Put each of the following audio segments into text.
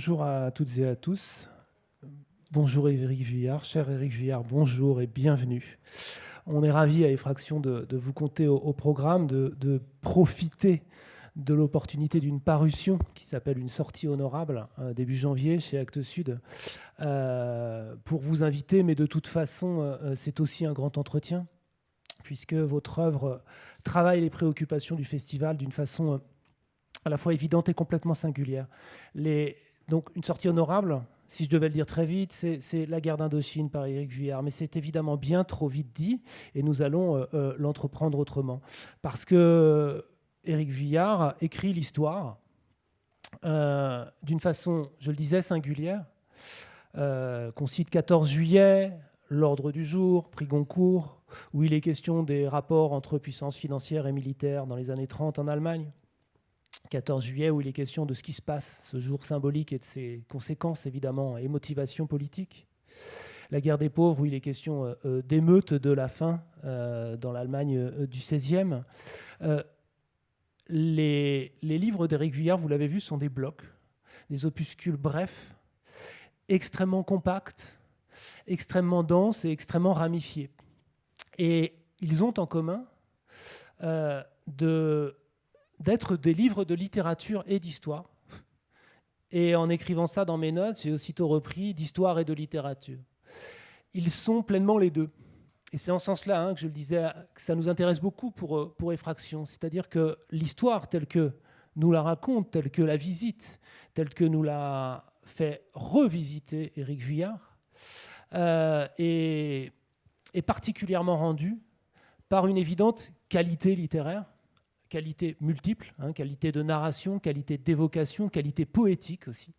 Bonjour à toutes et à tous. Bonjour Éric Vuillard. Cher Éric Vuillard, bonjour et bienvenue. On est ravis à Effraction de, vous compter au, programme, de, profiter de l'opportunité d'une parution qui s'appelle Une sortie honorable, euh, début janvier chez Actes Sud, euh, pour vous inviter, mais de toute façon, euh, c'est aussi un grand entretien, puisque votre œuvre travaille les préoccupations du festival d'une façon à la fois évidente et complètement singulière. Les, donc une sortie honorable, si je devais le dire très vite, c'est la guerre d'Indochine par Éric Vuillard. Mais c'est évidemment bien trop vite dit et nous allons euh, euh, l'entreprendre autrement. Parce que Éric Vuillard écrit l'histoire euh, d'une façon, je le disais, singulière, qu'on cite 14 juillet, l'ordre du jour, prix Goncourt, où il est question des rapports entre puissances financières et militaires dans les années 30 en Allemagne. 14 juillet, où il est question de ce qui se passe, ce jour symbolique et de ses conséquences, évidemment, et motivations politiques. La guerre des pauvres, où il est question euh, euh, d'émeutes de la faim euh, dans l'Allemagne du XVIe. Les, les, livres d'Éric Vuillard, vous l'avez vu, sont des blocs, des opuscules brefs, extrêmement compacts, extrêmement denses et extrêmement ramifiés. Et ils ont en commun de d'être des livres de littérature et d'histoire. Et en écrivant ça dans mes notes, j'ai aussitôt repris d'histoire et de littérature. Ils sont pleinement les deux. Et c'est en ce sens-là hein, que je le disais, que ça nous intéresse beaucoup pour, euh, pour Effraction. C'est-à-dire que l'histoire telle que nous la raconte, telle que la visite, telle que nous l'a fait revisiter Éric Vuillard, euh, est particulièrement rendue par une évidente qualité littéraire qualité multiples, hein, qualité de narration, qualité d'évocation, qualité poétique aussi.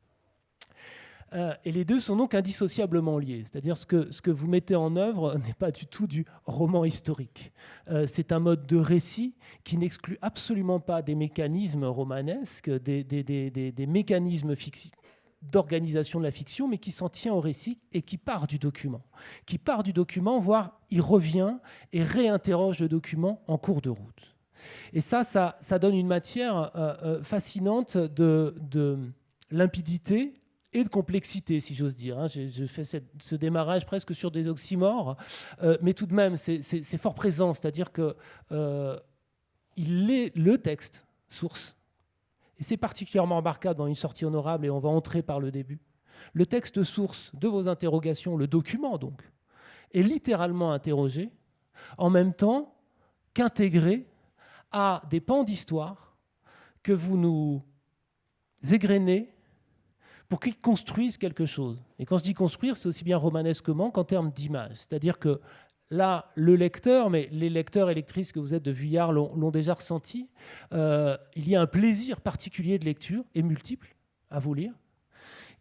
Euh, et les deux sont donc indissociablement liés. C'est-à-dire ce que, ce que vous mettez en œuvre n'est pas du tout du roman historique. Euh, c'est un mode de récit qui n'exclut absolument pas des mécanismes romanesques, des, des, des, des mécanismes d'organisation de la fiction, mais qui s'en tient au récit et qui part du document. Qui part du document, voire il revient et réinterroge le document en cours de route. Et ça, ça, donne une matière euh, euh, fascinante de, limpidité et de complexité, si j'ose dire. Hein. Je, fais ce démarrage presque sur des oxymores, euh, mais tout de même, c'est fort présent, c'est-à-dire que est le texte source. Et c'est particulièrement remarquable dans une sortie honorable, et on va entrer par le début. Le texte source de vos interrogations, le document donc, est littéralement interrogé, en même temps qu'intégré à des pans d'histoire que vous nous égrenez pour qu'ils construisent quelque chose. Et quand je dis construire, c'est aussi bien romanesquement qu'en termes d'image. C'est-à-dire que là, le lecteur, mais les lecteurs et lectrices que vous êtes de Vuillard l'ont déjà ressenti, euh, il y a un plaisir particulier de lecture, et multiple, à vous lire,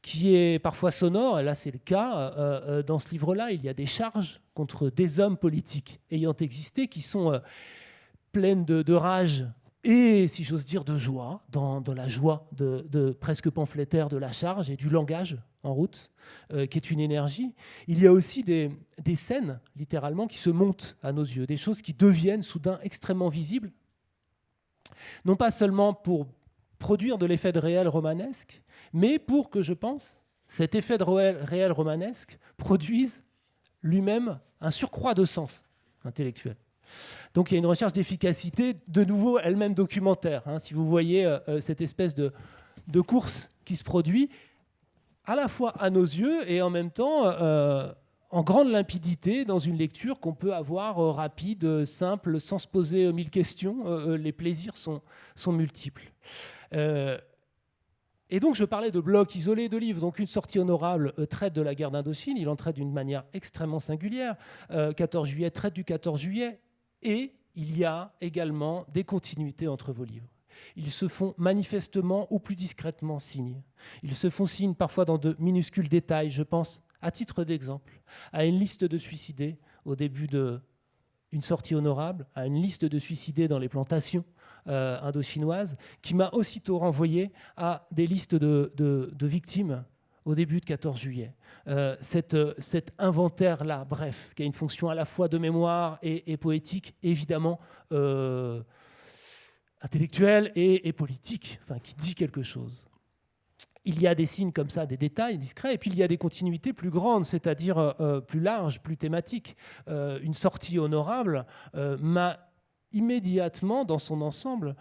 qui est parfois sonore, et là c'est le cas, euh, euh, dans ce livre-là, il y a des charges contre des hommes politiques ayant existé qui sont pleine de, rage et, si j'ose dire, de joie, dans, la joie de, presque pamphlétaire de la charge et du langage en route, euh, qui est une énergie. Il y a aussi des, scènes, littéralement, qui se montent à nos yeux, des choses qui deviennent soudain extrêmement visibles, non pas seulement pour produire de l'effet de réel romanesque, mais pour que, je pense, cet effet de réel romanesque produise lui-même un surcroît de sens intellectuel. Donc il y a une recherche d'efficacité, de nouveau elle-même documentaire. Hein. si vous voyez euh, euh, cette espèce de, course qui se produit, à la fois à nos yeux et en même temps euh, en grande limpidité dans une lecture qu'on peut avoir rapide, simple, sans se poser mille questions. les plaisirs sont, sont multiples. Et donc, je parlais de blocs isolés de livres. Donc, une sortie honorable traite de la guerre d'Indochine. Il en traite d'une manière extrêmement singulière. 14 juillet traite du 14 juillet. Et il y a également des continuités entre vos livres. Ils se font manifestement ou plus discrètement signe. Ils se font signe parfois dans de minuscules détails. Je pense, à titre d'exemple, à une liste de suicidés au début de une sortie honorable, à une liste de suicidés dans les plantations euh, indo-chinoises, qui m'a aussitôt renvoyé à des listes de, de victimes au début de 14 juillet. Euh, euh, cet inventaire-là, bref, qui a une fonction à la fois de mémoire et, poétique, évidemment euh, intellectuelle et, politique, enfin, qui dit quelque chose. il y a des signes comme ça, des détails discrets, et puis il y a des continuités plus grandes, c'est-à-dire plus larges, plus thématiques. Une sortie honorable m'a immédiatement, dans son ensemble,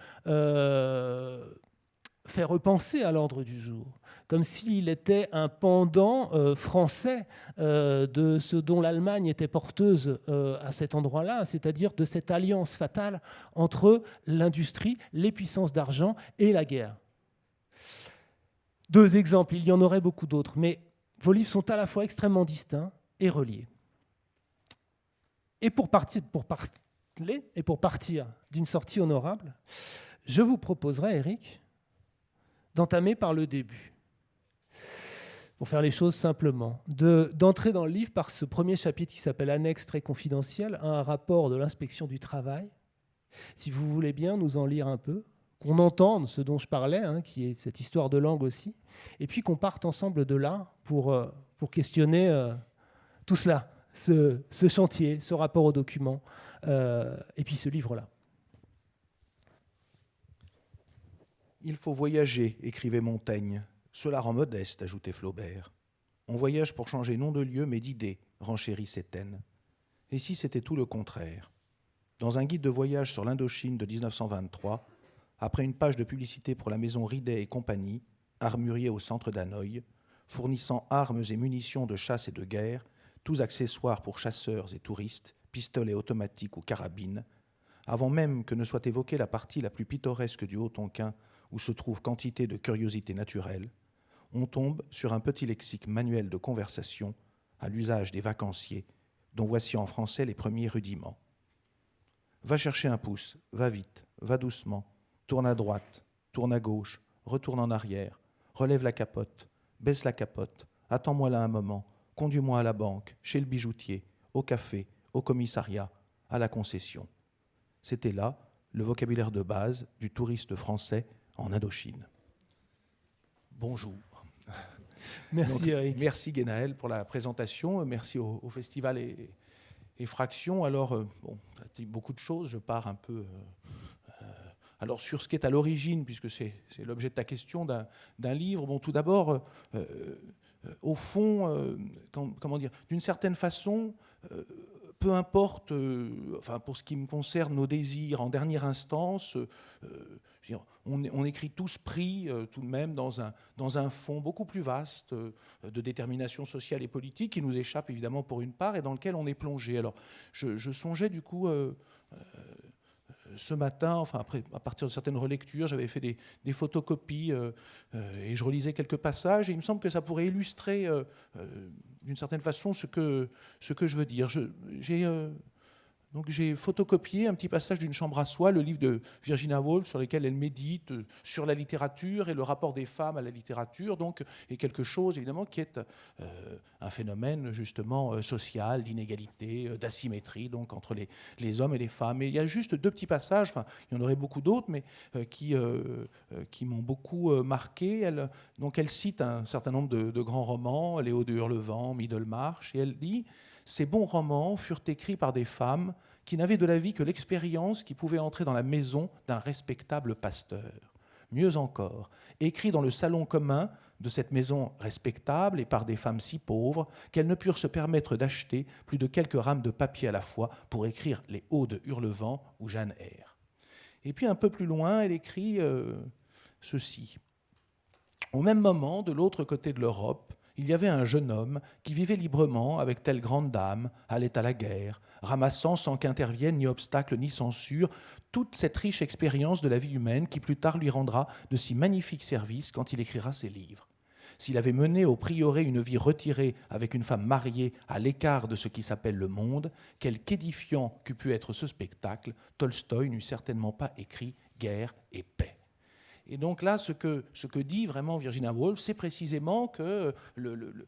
fait repenser à l'ordre du jour, comme s'il était un pendant français de ce dont l'Allemagne était porteuse à cet endroit-là, c'est-à-dire de cette alliance fatale entre l'industrie, les puissances d'argent et la guerre. Deux exemples, il y en aurait beaucoup d'autres, mais vos livres sont à la fois extrêmement distincts et reliés. Et pour partir, pour et pour partir d'une sortie honorable, je vous proposerai, Eric, d'entamer par le début, pour faire les choses simplement, d'entrer dans le livre par ce premier chapitre qui s'appelle Annexe très confidentiel, un rapport de l'inspection du travail. Si vous voulez bien nous en lire un peu, qu'on entende ce dont je parlais, hein, qui est cette histoire de langue aussi, et puis qu'on parte ensemble de là pour, euh, pour questionner euh, tout cela, ce, chantier, ce rapport aux documents, euh, et puis ce livre-là. Il faut voyager, écrivait Montaigne. Cela rend modeste, ajoutait Flaubert. On voyage pour changer non de lieu, mais d'idée, renchérit Sétaine. Et si c'était tout le contraire? Dans un guide de voyage sur l'Indochine de 1923, après une page de publicité pour la maison Ridet et compagnie, armurier au centre d'Hanoï, fournissant armes et munitions de chasse et de guerre, tous accessoires pour chasseurs et touristes, pistolets automatiques ou carabines, avant même que ne soit évoquée la partie la plus pittoresque du Haut-Tonquin où se trouve quantité de curiosités naturelles, on tombe sur un petit lexique manuel de conversation à l'usage des vacanciers, dont voici en français les premiers rudiments. Va chercher un pouce, va vite, va doucement, Tourne à droite, tourne à gauche, retourne en arrière, relève la capote, baisse la capote, attends-moi là un moment, conduis-moi à la banque, chez le bijoutier, au café, au commissariat, à la concession. C'était là le vocabulaire de base du touriste français en Indochine. Bonjour. Merci Eric. Merci Guénaël pour la présentation. Merci au, Festival et, et Fraction. Alors, euh, bon, beaucoup de choses. Je pars un peu euh, alors sur ce qui est à l'origine, puisque c'est l'objet de ta question, d'un livre, bon, tout d'abord, euh, euh, au fond, euh, comment dire, d'une certaine façon, peu importe, enfin pour ce qui me concerne, nos désirs en dernière instance, on, écrit tous pris tout de même dans un, dans un fond beaucoup plus vaste de détermination sociale et politique qui nous échappe évidemment pour une part et dans lequel on est plongé. Alors je, songeais du coup ce matin, enfin après, à partir de certaines relectures, j'avais fait des, photocopies euh, euh, et je relisais quelques passages. Et il me semble que ça pourrait illustrer, euh, d'une certaine façon, ce que, ce que je veux dire. J'ai donc j'ai photocopié un petit passage d'une chambre à soi, le livre de Virginia Woolf, sur lequel elle médite euh, sur la littérature et le rapport des femmes à la littérature, donc, et quelque chose évidemment qui est euh, un phénomène justement euh, social, d'inégalité, d'asymétrie, donc entre les, hommes et les femmes. Et il y a juste deux petits passages, enfin, il y en aurait beaucoup d'autres, mais qui, qui m'ont beaucoup marqué. Donc elle cite un certain nombre de, de grands romans, Léo de Hurlevent, Middlemarch, et elle dit ces bons romans furent écrits par des femmes qui n'avaient de la vie que l'expérience qui pouvait entrer dans la maison d'un respectable pasteur. Mieux encore, écrits dans le salon commun de cette maison respectable et par des femmes si pauvres qu'elles ne purent se permettre d'acheter plus de quelques rames de papier à la fois pour écrire les Hauts de Hurlevent ou Jeanne R. Et puis un peu plus loin, elle écrit euh, ceci. Au même moment, de l'autre côté de l'Europe, il y avait un jeune homme qui vivait librement avec telle grande dame, allait à la guerre, ramassant sans qu'intervienne ni obstacle ni censure toute cette riche expérience de la vie humaine qui plus tard lui rendra de si magnifiques services quand il écrira ses livres. S'il avait mené au prieuré une vie retirée avec une femme mariée à l'écart de ce qui s'appelle le monde, quel qu'édifiant qu'eût pu être ce spectacle, Tolstoï n'eut certainement pas écrit guerre et paix. Et donc là, ce que, dit vraiment Virginia Woolf, c'est précisément que, le,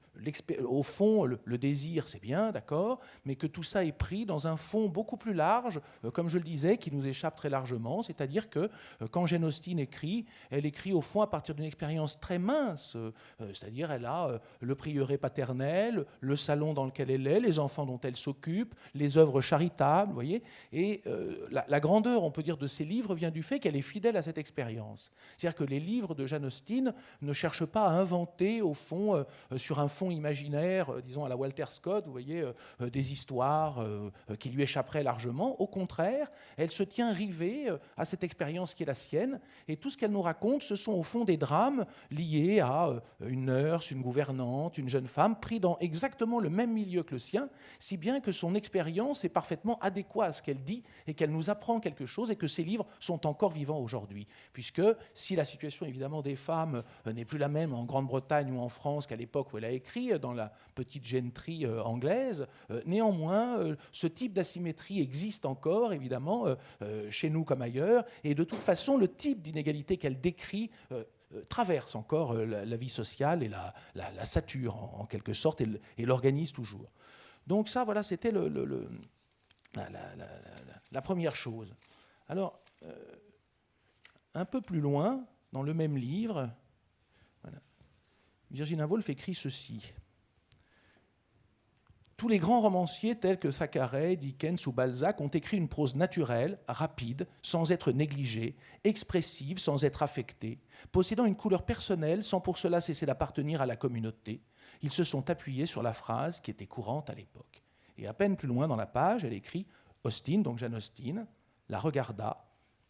au fond, le, désir, c'est bien, d'accord, mais que tout ça est pris dans un fond beaucoup plus large, euh, comme je le disais, qui nous échappe très largement. C'est-à-dire que euh, quand Jane Austen écrit, elle écrit au fond à partir d'une expérience très mince. Euh, c'est-à-dire, elle a le prieuré paternel, le salon dans lequel elle est, les enfants dont elle s'occupe, les œuvres charitables, vous voyez. Et la, la grandeur, on peut dire, de ses livres vient du fait qu'elle est fidèle à cette expérience. C'est-à-dire que les livres de Jane Austen ne cherchent pas à inventer, au fond, euh, sur un fond imaginaire, disons à la Walter Scott, vous voyez, des histoires qui lui échapperaient largement. Au contraire, elle se tient rivée à cette expérience qui est la sienne, et tout ce qu'elle nous raconte, ce sont au fond des drames liés à une nurse, une gouvernante, une jeune femme, pris dans exactement le même milieu que le sien, si bien que son expérience est parfaitement adéquate à ce qu'elle dit et qu'elle nous apprend quelque chose et que ses livres sont encore vivants aujourd'hui. Puisque si la situation évidemment des femmes euh, n'est plus la même en Grande-Bretagne ou en France qu'à l'époque où elle a écrit, euh, dans la petite gentry euh, anglaise, néanmoins, ce type d'asymétrie existe encore, évidemment, chez nous comme ailleurs, et de toute façon, le type d'inégalité qu'elle décrit traverse encore la, vie sociale et la, la, sature en, quelque sorte et l'organise toujours. Donc ça, voilà, c'était la, première chose. Alors, un peu plus loin, dans le même livre, Virginia Woolf écrit ceci. Tous les grands romanciers tels que Thackeray, Dickens ou Balzac ont écrit une prose naturelle, rapide, sans être négligée, expressive, sans être affectée, possédant une couleur personnelle sans pour cela cesser d'appartenir à la communauté. Ils se sont appuyés sur la phrase qui était courante à l'époque. Et à peine plus loin dans la page, elle écrit Austin, donc Jeanne Austin, la regarda,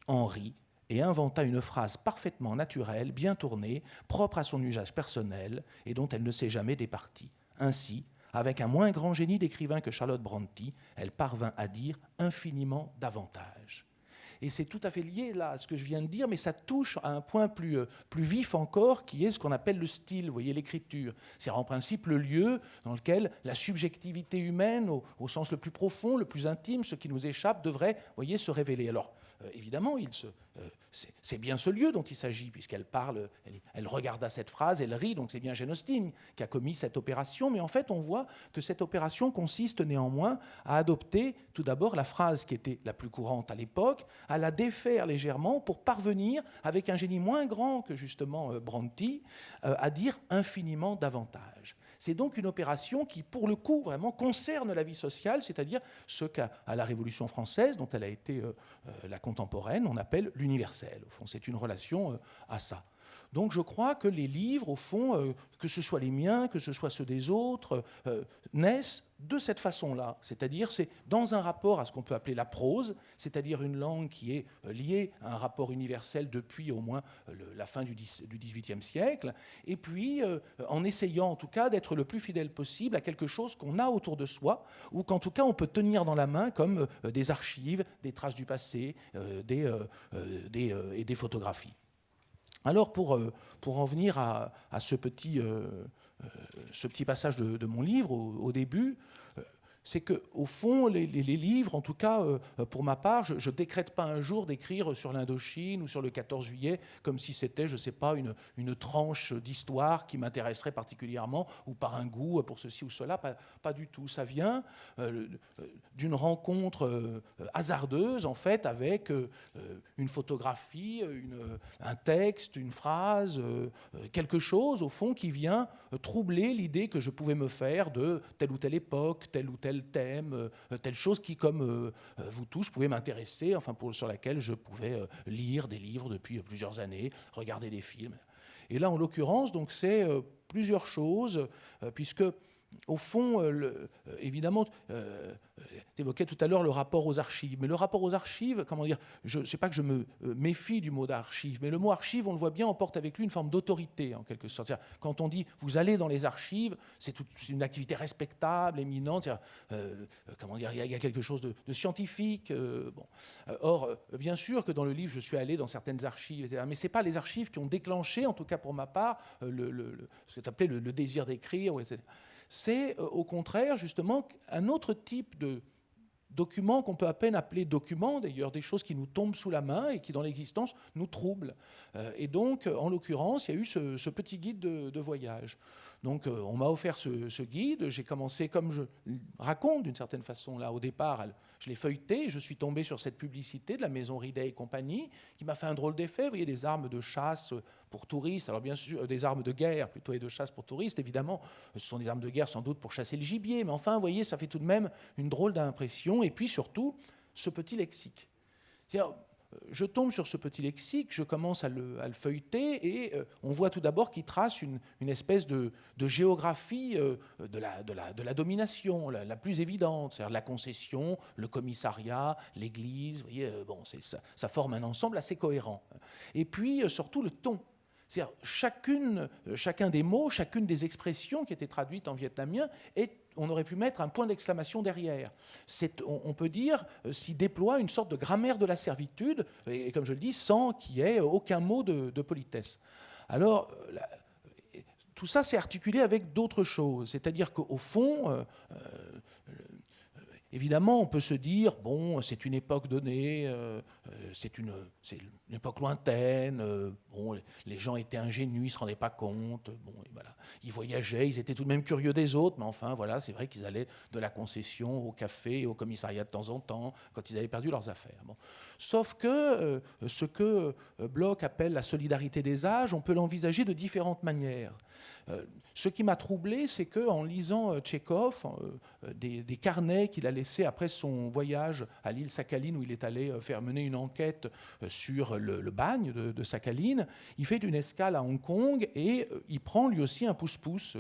en rit et inventa une phrase parfaitement naturelle, bien tournée, propre à son usage personnel et dont elle ne s'est jamais départie. Ainsi, avec un moins grand génie d'écrivain que Charlotte Brontë, elle parvint à dire infiniment davantage. Et c'est tout à fait lié là à ce que je viens de dire, mais ça touche à un point plus, euh, plus vif encore, qui est ce qu'on appelle le style, voyez, l'écriture. C'est en principe le lieu dans lequel la subjectivité humaine, au, sens le plus profond, le plus intime, ce qui nous échappe, devrait, voyez, se révéler. Alors, évidemment, il se, euh, c'est bien ce lieu dont il s'agit, puisqu'elle parle, elle, regarde à cette phrase, elle rit, donc c'est bien Austen qui a commis cette opération, mais en fait on voit que cette opération consiste néanmoins à adopter tout d'abord la phrase qui était la plus courante à l'époque, à la défaire légèrement pour parvenir, avec un génie moins grand que justement euh, Brontë, euh, à dire infiniment davantage. C'est donc une opération qui, pour le coup, vraiment concerne la vie sociale, c'est-à-dire ce qu'à la Révolution française, dont elle a été euh, euh, la contemporaine, on appelle l'universel. Au fond, c'est une relation euh, à ça. Donc je crois que les livres, au fond, euh, que ce soit les miens, que ce soit ceux des autres, euh, naissent de cette façon-là. C'est-à-dire, c'est dans un rapport à ce qu'on peut appeler la prose, c'est-à-dire une langue qui est euh, liée à un rapport universel depuis au moins la fin du XVIIIe siècle, et puis en essayant en tout cas d'être le plus fidèle possible à quelque chose qu'on a autour de soi, ou qu'en tout cas on peut tenir dans la main comme des archives, des traces du passé et des photographies. Alors pour, euh, pour en venir à, euh, euh, ce, petit, passage de, mon livre au début, c'est qu'au fond, les, livres, en tout cas euh, pour ma part, je ne décrète pas un jour d'écrire sur l'Indochine ou sur le 14 juillet comme si c'était, je ne sais pas, une, tranche d'histoire qui m'intéresserait particulièrement ou par un goût pour ceci ou cela. Pas, du tout. Ça vient euh, d'une rencontre euh, hasardeuse, en fait, avec une photographie, un texte, une phrase, quelque chose, au fond, qui vient troubler l'idée que je pouvais me faire de telle ou telle époque, telle ou telle thème, euh, telle chose qui, comme euh, euh, vous tous, pouvait m'intéresser, enfin pour, sur laquelle je pouvais lire des livres depuis plusieurs années, regarder des films. Et là, en l'occurrence, donc c'est plusieurs choses, puisque au fond, évidemment, tu évoquais tout à l'heure le rapport aux archives. Mais le rapport aux archives, comment dire, je ne sais pas que je me euh, méfie du mot d'archive, mais le mot archive, on le voit bien, emporte avec lui une forme d'autorité, en quelque sorte. Quand on dit vous allez dans les archives, c'est une activité respectable, éminente. Euh, euh, comment dire, il y, a quelque chose de, scientifique. Or, bien sûr que dans le livre, je suis allé dans certaines archives, mais ce n'est pas les archives qui ont déclenché, en tout cas pour ma part, ce que tu appelais le, désir d'écrire. C'est au contraire, justement, un autre type de, documents qu'on peut à peine appeler documents, d'ailleurs des choses qui nous tombent sous la main et qui dans l'existence nous troublent. Euh, et donc, en l'occurrence, il y a eu ce, petit guide de, voyage. Donc, euh, on m'a offert ce, guide. J'ai commencé, comme je raconte d'une certaine façon là au départ, je l'ai feuilleté. je suis tombé sur cette publicité de la maison Ridet et compagnie qui m'a fait un drôle d'effet. Vous voyez, des armes de chasse pour touristes. Alors bien sûr, des armes de guerre plutôt et de chasse pour touristes. Évidemment, ce sont des armes de guerre sans doute pour chasser le gibier. Mais enfin, vous voyez, ça fait tout de même une drôle d'impression. Et puis surtout, ce petit lexique. Je tombe sur ce petit lexique, je commence à le, feuilleter et on voit tout d'abord qu'il trace une, espèce de, géographie de, la, de, la, domination, la, plus évidente, c'est-à-dire la concession, le commissariat, l'Église. Vous voyez, bon, ça, ça forme un ensemble assez cohérent. Et puis surtout le ton. C'est-à-dire chacune, euh, chacun des mots, chacune des expressions qui étaient traduites en vietnamien, et on aurait pu mettre un point d'exclamation derrière. On, peut dire euh, s'y déploie une sorte de grammaire de la servitude, et, comme je le dis, sans qu'il y ait aucun mot de, politesse. Alors, euh, tout ça s'est articulé avec d'autres choses, c'est-à-dire qu'au fond, Évidemment, on peut se dire, bon, c'est une époque donnée, euh, euh, c'est une, époque lointaine, euh, bon, les gens étaient ingénus, ils ne se rendaient pas compte, bon, voilà. ils voyageaient, ils étaient tout de même curieux des autres, mais enfin, voilà, c'est vrai qu'ils allaient de la concession au café au commissariat de temps en temps, quand ils avaient perdu leurs affaires. Sauf que ce que Bloch appelle la solidarité des âges, on peut l'envisager de différentes manières. Euh, ce qui m'a troublé, c'est qu'en lisant euh, Tchékov, euh, des, carnets qu'il a laissés après son voyage à l'île Sakhaline, où il est allé faire mener une enquête sur le, bagne de, Sakhaline, il fait une escale à Hong Kong et il prend lui aussi un pouce-pouce,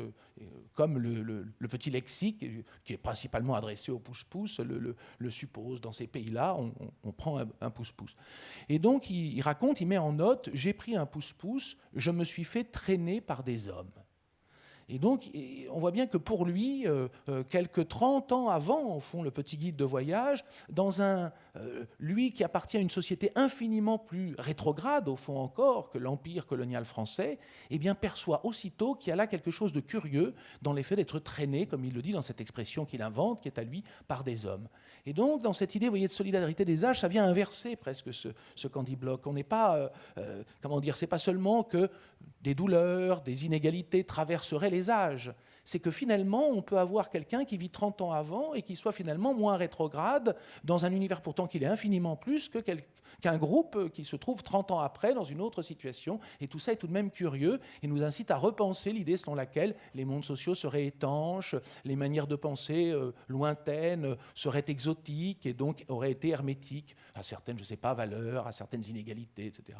comme le, petit lexique, qui est principalement adressé au pouce-pouce, le, suppose. Dans ces pays-là, on, prend un pouce-pouce. Et donc, il, il raconte, il met en note, j'ai pris un pouce-pouce, je me suis fait traîner par des hommes. Et donc, on voit bien que pour lui, euh, euh, quelques 30 ans avant, au fond, le petit guide de voyage, dans un, euh, lui qui appartient à une société infiniment plus rétrograde, au fond encore, que l'empire colonial français, eh bien, perçoit aussitôt qu'il y a là quelque chose de curieux dans l'effet d'être traîné, comme il le dit dans cette expression qu'il invente, qui est à lui, par des hommes. Et donc, dans cette idée, vous voyez, de solidarité des âges, ça vient inverser presque ce, ce Candy Block. On n'est pas, comment dire, c'est pas seulement que des douleurs, des inégalités traverseraient les âges. C'est que finalement, on peut avoir quelqu'un qui vit 30 ans avant et qui soit finalement moins rétrograde dans un univers pourtant qu'il est infiniment plus qu'un groupe qui se trouve 30 ans après dans une autre situation. Et tout ça est tout de même curieux et nous incite à repenser l'idée selon laquelle les mondes sociaux seraient étanches, les manières de penser euh, lointaines seraient exotiques et donc auraient été hermétiques à certaines, je ne sais pas, valeurs, à certaines inégalités, etc.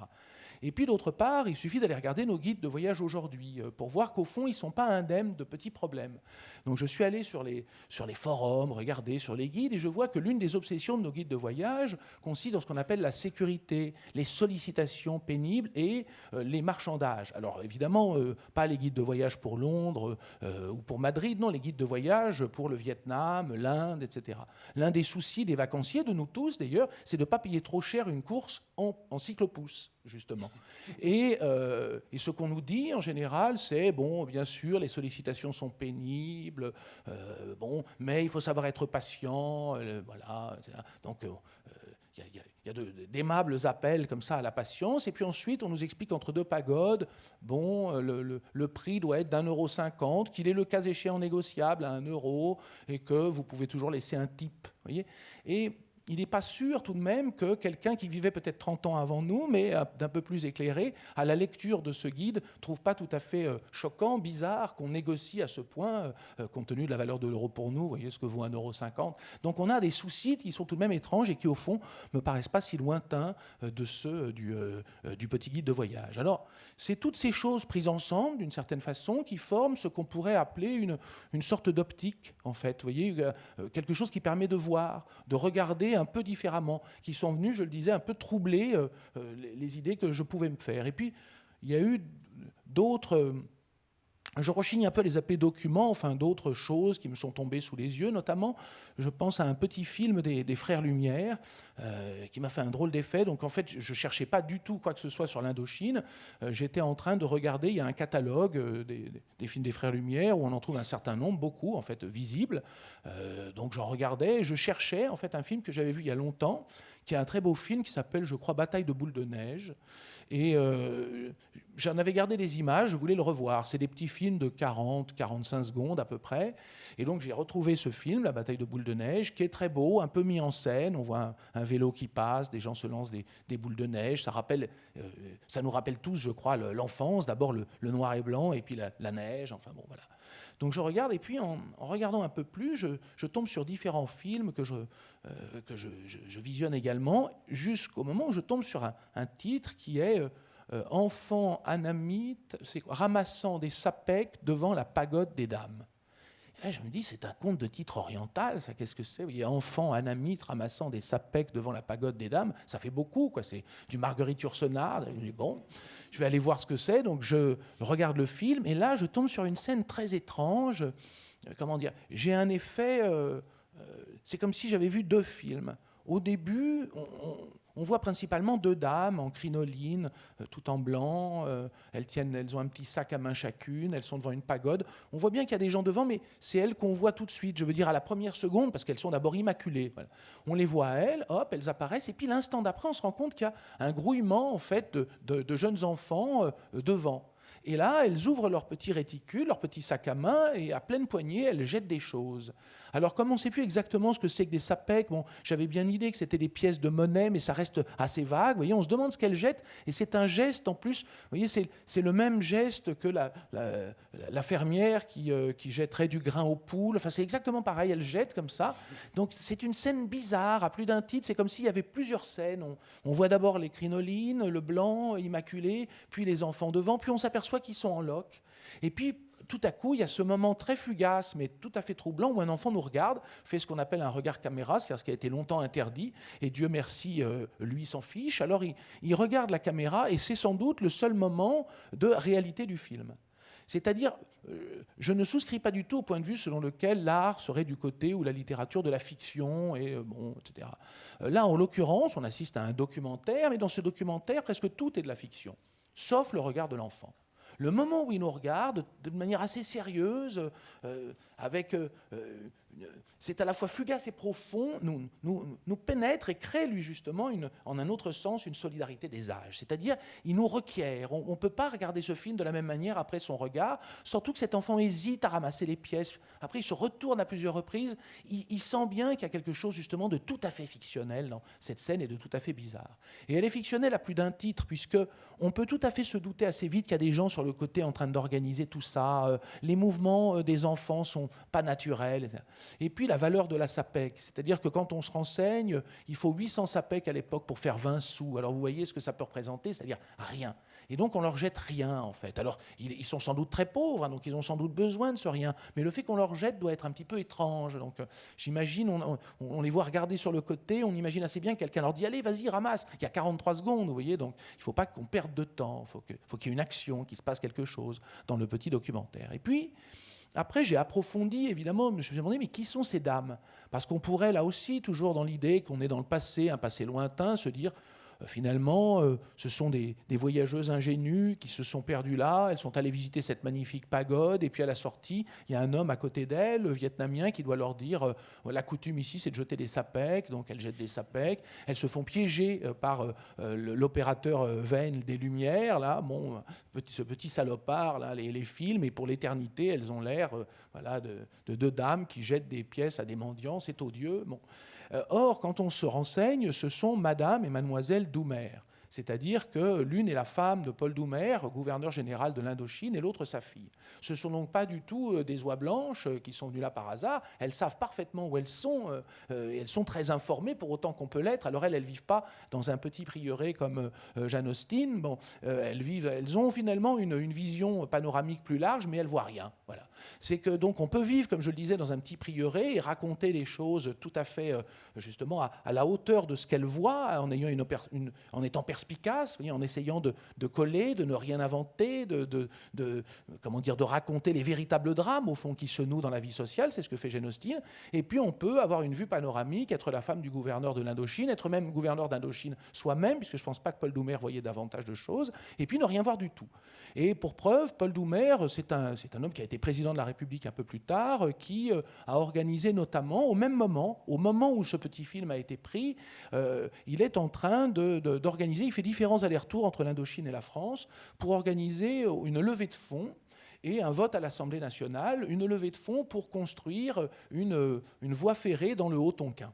Et puis d'autre part, il suffit d'aller regarder nos guides de voyage aujourd'hui euh, pour voir qu'au fond, ils ne sont pas indemnes de petits problèmes. Donc je suis allé sur les, sur les forums, regarder sur les guides, et je vois que l'une des obsessions de nos guides de voyage consiste dans ce qu'on appelle la sécurité, les sollicitations pénibles et euh, les marchandages. Alors évidemment, euh, pas les guides de voyage pour Londres ou pour Madrid, non, les guides de voyage pour le Vietnam, l'Inde, etc. L'un des soucis des vacanciers, de nous tous d'ailleurs, c'est de ne pas payer trop cher une course en, en cyclopousse justement. Euh, et, ce qu'on nous dit en général, c'est bon, bien sûr, les sollicitations sont pénibles, euh, bon, mais il faut savoir être patient, euh, voilà. Donc, il y a, d'aimables appels comme ça à la patience, et puis ensuite on nous explique entre deux pagodes, bon, le, prix doit être d'un euro cinquante, qu'il est le cas échéant négociable à un euro, et que vous pouvez toujours laisser un type, voyez. Et il n'est pas sûr tout de même que quelqu'un qui vivait peut-être 30 ans avant nous, mais euh, d'un peu plus éclairé, à la lecture de ce guide, trouve pas tout à fait euh, choquant, bizarre qu'on négocie à ce point, euh, compte tenu de la valeur de l'euro pour nous, voyez ce que vaut 1,50€. Donc on a des soucis qui sont tout de même étranges et qui, au fond, me paraissent pas si lointains de ceux du, du petit guide de voyage. Alors, c'est toutes ces choses prises ensemble, d'une certaine façon, qui forment ce qu'on pourrait appeler une, une sorte d'optique, en fait. Vous voyez, quelque chose qui permet de voir, de regarder un peu différemment, qui sont venus, je le disais, un peu troubler euh, euh, les, idées que je pouvais me faire. Et puis, il y a eu d'autres... Euh, je rechigne un peu les appelés documents, enfin d'autres choses qui me sont tombées sous les yeux, notamment, je pense à un petit film des, Frères Lumière qui m'a fait un drôle d'effet. Donc en fait, je ne cherchais pas du tout quoi que ce soit sur l'Indochine. J'étais en train de regarder, il y a un catalogue des, des, films des Frères Lumière où on en trouve un certain nombre, beaucoup en fait, visibles. donc j'en regardais et je cherchais en fait un film que j'avais vu il y a longtemps, qui est un très beau film qui s'appelle, je crois, Bataille de boules de neige. Et euh, j'en avais gardé des images, je voulais le revoir. C'est des petits films de 40, 45 secondes à peu près. Et donc j'ai retrouvé ce film, La bataille de boules de neige, qui est très beau, un peu mis en scène. On voit un, vélo qui passe, des gens se lancent des, boules de neige. Ça, rappelle, euh, ça nous rappelle tous, je crois, l'enfance. D'abord le, noir et blanc, et puis la, neige. Enfin bon, voilà. Donc je regarde, et puis en, regardant un peu plus, je, tombe sur différents films que je, euh, je, visionne également jusqu'au moment où je tombe sur un, titre qui est Enfant anamite, ramassant des sapèques devant la pagode des dames je me dis, c'est un conte de titre oriental, ça, qu'est-ce que c'est? Il y a enfant anamite ramassant des sapèques devant la pagode des dames, ça fait beaucoup, quoi. C'est du Marguerite Yourcenar. Je dis, bon, je vais aller voir ce que c'est. Donc, je regarde le film, et là, je tombe sur une scène très étrange. Euh, comment dire? J'ai un effet. Euh, euh, c'est comme si j'avais vu deux films. Au début, on voit principalement deux dames en crinoline, euh, tout en blanc. Euh, elles, tiennent, elles ont un petit sac à main chacune, elles sont devant une pagode. On voit bien qu'il y a des gens devant, mais c'est elles qu'on voit tout de suite, je veux dire à la première seconde, parce qu'elles sont d'abord immaculées. On les voit à elles, hop, elles apparaissent, et puis l'instant d'après, on se rend compte qu'il y a un grouillement en fait, de, jeunes enfants euh, devant. Et là, elles ouvrent leur petit réticule, leur petit sac à main, et à pleine poignée, elles jettent des choses. Alors, comme on ne sait plus exactement ce que c'est que des sapèques, bon, j'avais bien l'idée que c'était des pièces de monnaie, mais ça reste assez vague. Voyez, on se demande ce qu'elles jettent, et c'est un geste en plus. Voyez, c'est le même geste que la, fermière qui, euh, qui, jetterait du grain aux poules. Enfin, c'est exactement pareil, elle jette comme ça. Donc, c'est une scène bizarre, à plus d'un titre. C'est comme s'il y avait plusieurs scènes. On voit d'abord les crinolines, le blanc immaculé, puis les enfants devant, puis on s'aperçoit qu'ils sont en loques. Et puis, tout à coup, il y a ce moment très fugace, mais tout à fait troublant, où un enfant nous regarde, fait ce qu'on appelle un regard caméra, c'est-à-dire ce qui a été longtemps interdit, et Dieu merci, euh, lui s'en fiche. Alors il, regarde la caméra, et c'est sans doute le seul moment de réalité du film. C'est-à-dire, euh, je ne souscris pas du tout au point de vue selon lequel l'art serait du côté ou la littérature de la fiction, et euh, bon, etc. Là, en l'occurrence, on assiste à un documentaire, mais dans ce documentaire, presque tout est de la fiction, sauf le regard de l'enfant. Le moment où il nous regarde de manière assez sérieuse, euh, avec euh, euh, c'est à la fois fugace et profond, nous, nous, nous pénètre et crée, lui, justement, une, en un autre sens, une solidarité des âges. C'est-à-dire, il nous requiert. On ne peut pas regarder ce film de la même manière après son regard, surtout que cet enfant hésite à ramasser les pièces. Après, il se retourne à plusieurs reprises. Il, sent bien qu'il y a quelque chose, justement, de tout à fait fictionnel dans cette scène et de tout à fait bizarre. Et elle est fictionnelle à plus d'un titre, puisque on peut tout à fait se douter assez vite qu'il y a des gens sur le côté en train d'organiser tout ça. Euh, les mouvements euh, des enfants sont pas naturels. Et puis, la valeur de la SAPEC. C'est-à-dire que quand on se renseigne, il faut 800 SAPEC à l'époque pour faire 20 sous. Alors vous voyez ce que ça peut représenter, c'est-à-dire rien. Et donc on leur jette rien en fait. Alors ils, sont sans doute très pauvres, hein, donc ils ont sans doute besoin de ce rien. Mais le fait qu'on leur jette doit être un petit peu étrange. Donc euh, j'imagine, on, les voit regarder sur le côté, on imagine assez bien que quelqu'un leur dit allez, vas-y, ramasse. Il y a 43 secondes, vous voyez. Donc il ne faut pas qu'on perde de temps. Il faut qu'il y ait une action, qu'il se passe quelque chose dans le petit documentaire. Et puis après, j'ai approfondi, évidemment, je me suis demandé, mais qui sont ces dames? Parce qu'on pourrait, là aussi, toujours dans l'idée qu'on est dans le passé, un passé lointain, se dire, finalement, euh, ce sont des, voyageuses ingénues qui se sont perdues là. Elles sont allées visiter cette magnifique pagode. Et puis à la sortie, il y a un homme à côté d'elles, vietnamien, qui doit leur dire euh, la coutume ici, c'est de jeter des sapèques. Donc elles jettent des sapèques. Elles se font piéger par l'opérateur Venn des Lumières, là, bon, ce petit salopard, là, les, les films. Et pour l'éternité, elles ont l'air voilà, de, de, deux dames qui jettent des pièces à des mendiants. C'est odieux. Bon. Euh, or, quand on se renseigne, ce sont Madame et Mademoiselle Doumer. C'est-à-dire que l'une est la femme de Paul Doumer, gouverneur général de l'Indochine, et l'autre sa fille. Ce ne sont donc pas du tout euh, des oies blanches euh, qui sont venues là par hasard. Elles savent parfaitement où elles sont. et elles sont très informées, pour autant qu'on peut l'être. Alors elles, elles ne vivent pas dans un petit prieuré comme Jeanne Austen. Bon, elles, vivent, elles ont finalement une, vision panoramique plus large, mais elles voient rien. Voilà c'est que donc on peut vivre, comme je le disais, dans un petit prieuré et raconter des choses tout à fait euh, justement à, la hauteur de ce qu'elle voit, en, ayant une, en étant perspicace, en essayant de, coller, de ne rien inventer, de, comment dire, de raconter les véritables drames au fond qui se nouent dans la vie sociale. C'est ce que fait Jane Austen. Et puis on peut avoir une vue panoramique, être la femme du gouverneur de l'Indochine, être même gouverneur d'Indochine soi-même, puisque je ne pense pas que Paul Doumer voyait davantage de choses, et puis ne rien voir du tout. Et pour preuve, Paul Doumer, c'est un, homme qui a été président de la République un peu plus tard, euh, qui euh, a organisé notamment, au même moment, au moment où ce petit film a été pris, euh, il est en train d'organiser, fait différents allers-retours entre l'Indochine et la France pour organiser une levée de fonds et un vote à l'Assemblée nationale, une levée de fonds pour construire une, une voie ferrée dans le Haut-Tonkin.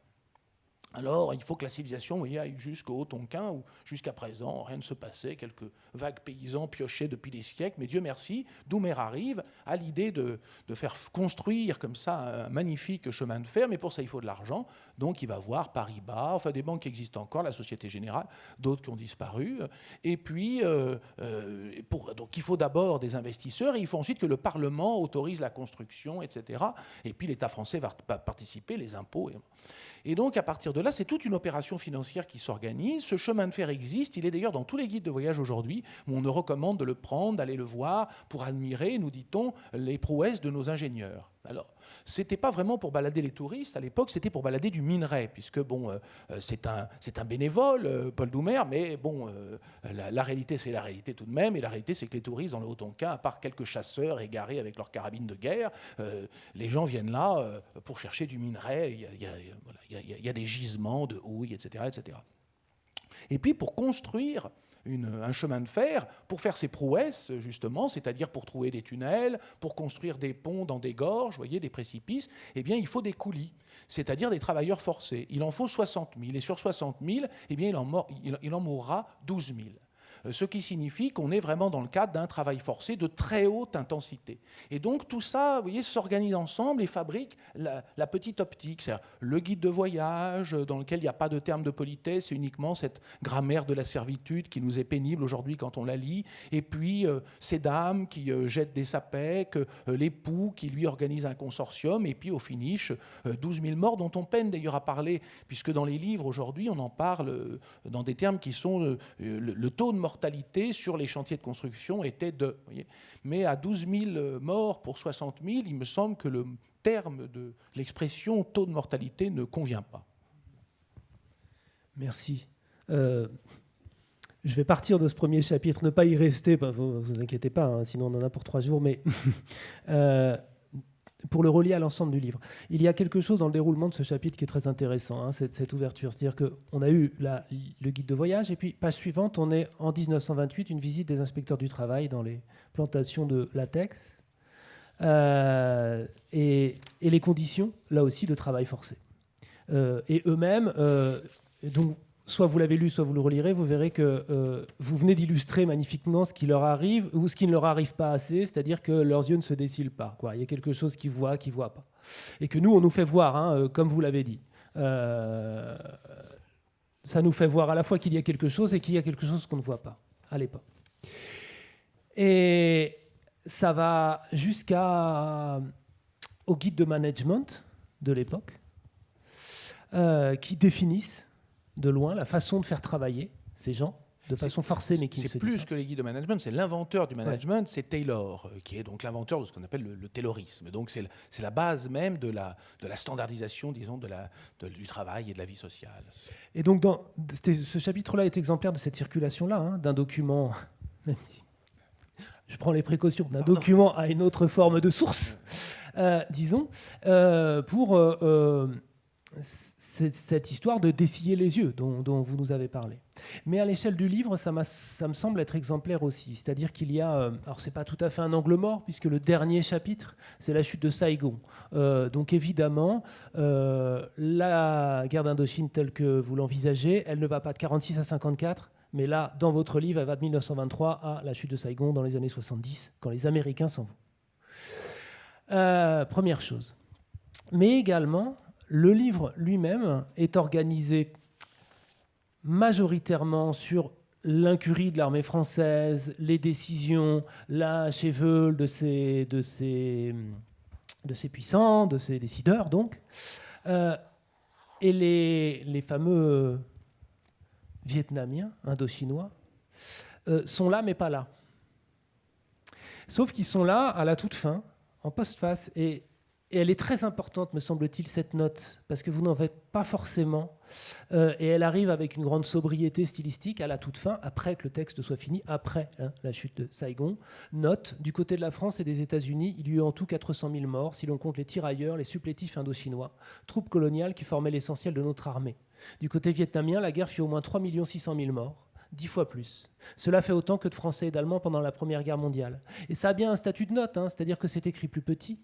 Alors, il faut que la civilisation aille jusqu'au Tonkin, où jusqu'à présent, rien ne se passait, quelques vagues paysans piochaient depuis des siècles, mais Dieu merci, Doumer arrive à l'idée de, faire construire comme ça un magnifique chemin de fer, mais pour ça, il faut de l'argent. Donc, il va voir Paris-Bas, enfin des banques qui existent encore, la Société Générale, d'autres qui ont disparu. Et puis, euh, euh, donc, il faut d'abord des investisseurs, et il faut ensuite que le Parlement autorise la construction, etc. Et puis, l'État français va participer, les impôts. Et donc, à partir de là, c'est toute une opération financière qui s'organise. Ce chemin de fer existe. Il est d'ailleurs dans tous les guides de voyage aujourd'hui, où on nous recommande de le prendre, d'aller le voir, pour admirer, nous dit-on, les prouesses de nos ingénieurs. Alors, c'était pas vraiment pour balader les touristes à l'époque, c'était pour balader du minerai, puisque bon, euh, euh, c'est un, bénévole, euh, Paul Doumer, mais bon, la, réalité c'est la réalité tout de même, et la réalité c'est que les touristes dans le Haut-Tonkin, à part quelques chasseurs égarés avec leurs carabines de guerre, les gens viennent là pour chercher du minerai. Il y, a, des gisements de houille, etc., etc. Et puis pour construire un chemin de fer pour faire ses prouesses, justement, c'est-à-dire pour trouver des tunnels, pour construire des ponts dans des gorges, voyez, des précipices, eh bien, il faut des coulis, c'est-à-dire des travailleurs forcés. Il en faut 60 000. Et sur 60 000, eh bien, il en, il en mourra 12 000. Euh, ce qui signifie qu'on est vraiment dans le cadre d'un travail forcé de très haute intensité. Et donc tout ça, vous voyez, s'organise ensemble et fabrique la, petite optique, c'est-à-dire le guide de voyage dans lequel il n'y a pas de terme de politesse, c'est uniquement cette grammaire de la servitude qui nous est pénible aujourd'hui quand on la lit, et puis euh, ces dames qui euh, jettent des sapèques, l'époux qui lui organise un consortium, et puis au finish, 12 000 morts dont on peine d'ailleurs à parler, puisque dans les livres aujourd'hui, on en parle dans des termes qui sont le, taux de mortalité sur les chantiers de construction était de. Mais à 12 000 morts pour 60 000, il me semble que le terme de l'expression taux de mortalité ne convient pas. Merci. Euh, je vais partir de ce premier chapitre, ne pas y rester, vous vous inquiétez pas, hein, sinon on en a pour trois jours, mais euh, pour le relier à l'ensemble du livre. Il y a quelque chose dans le déroulement de ce chapitre qui est très intéressant, hein, cette, ouverture. C'est-à-dire qu'on a eu le guide de voyage, et puis, page suivante, on est en 1928, une visite des inspecteurs du travail dans les plantations de latex, euh, et, les conditions, là aussi, de travail forcé. Euh, et eux-mêmes, euh, donc soit vous l'avez lu, soit vous le relirez, vous verrez que euh, vous venez d'illustrer magnifiquement ce qui leur arrive ou ce qui ne leur arrive pas assez, c'est-à-dire que leurs yeux ne se décilent pas. Il y a quelque chose qu'ils voient, qu'ils ne voient pas. Et que nous, on nous fait voir, hein, euh, comme vous l'avez dit. Euh, ça nous fait voir à la fois qu'il y a quelque chose et qu'il y a quelque chose qu'on ne voit pas à l'époque. Et ça va jusqu'à au guide de management de l'époque, qui définissent de loin la façon de faire travailler ces gens de façon forcée, mais qui C'est plus que les guides de management, c'est l'inventeur du management, c'est Taylor, euh, qui est donc l'inventeur de ce qu'on appelle le, taylorisme. Donc c'est la base même de la, de la standardisation, disons, de la, du travail et de la vie sociale. Et donc dans, ce chapitre-là est exemplaire de cette circulation-là, hein, d'un document, même si je prends les précautions, d'un document à une autre forme de source, euh, disons, euh, pour cette histoire de dessiller les yeux dont, vous nous avez parlé. Mais à l'échelle du livre, ça, me semble être exemplaire aussi. C'est-à-dire qu'il y a, euh, alors c'est pas tout à fait un angle mort, puisque le dernier chapitre, c'est la chute de Saigon. Euh, donc évidemment, euh, la guerre d'Indochine telle que vous l'envisagez, elle ne va pas de 46 à 54, mais là, dans votre livre, elle va de 1923 à la chute de Saigon dans les années 70, quand les Américains s'en vont. première chose. Mais également, le livre lui-même est organisé majoritairement sur l'incurie de l'armée française, les décisions, la cheveule de ces, puissants, de ces décideurs, donc. Euh, et les, les, fameux Vietnamiens, Indochinois, euh, sont là, mais pas là. Sauf qu'ils sont là à la toute fin, en postface, et et elle est très importante, me semble-t-il, cette note, parce que vous n'en faites pas forcément. Euh, et elle arrive avec une grande sobriété stylistique à la toute fin, après que le texte soit fini, après hein, la chute de Saigon. Note, du côté de la France et des États-Unis, il y eut en tout 400 000 morts, si l'on compte les tirailleurs, les supplétifs indochinois, troupes coloniales qui formaient l'essentiel de notre armée. Du côté vietnamien, la guerre fit au moins 3 600 000 morts dix fois plus. Cela fait autant que de Français et d'Allemands pendant la Première Guerre mondiale. Et ça a bien un statut de note, hein, c'est-à-dire que c'est écrit plus petit,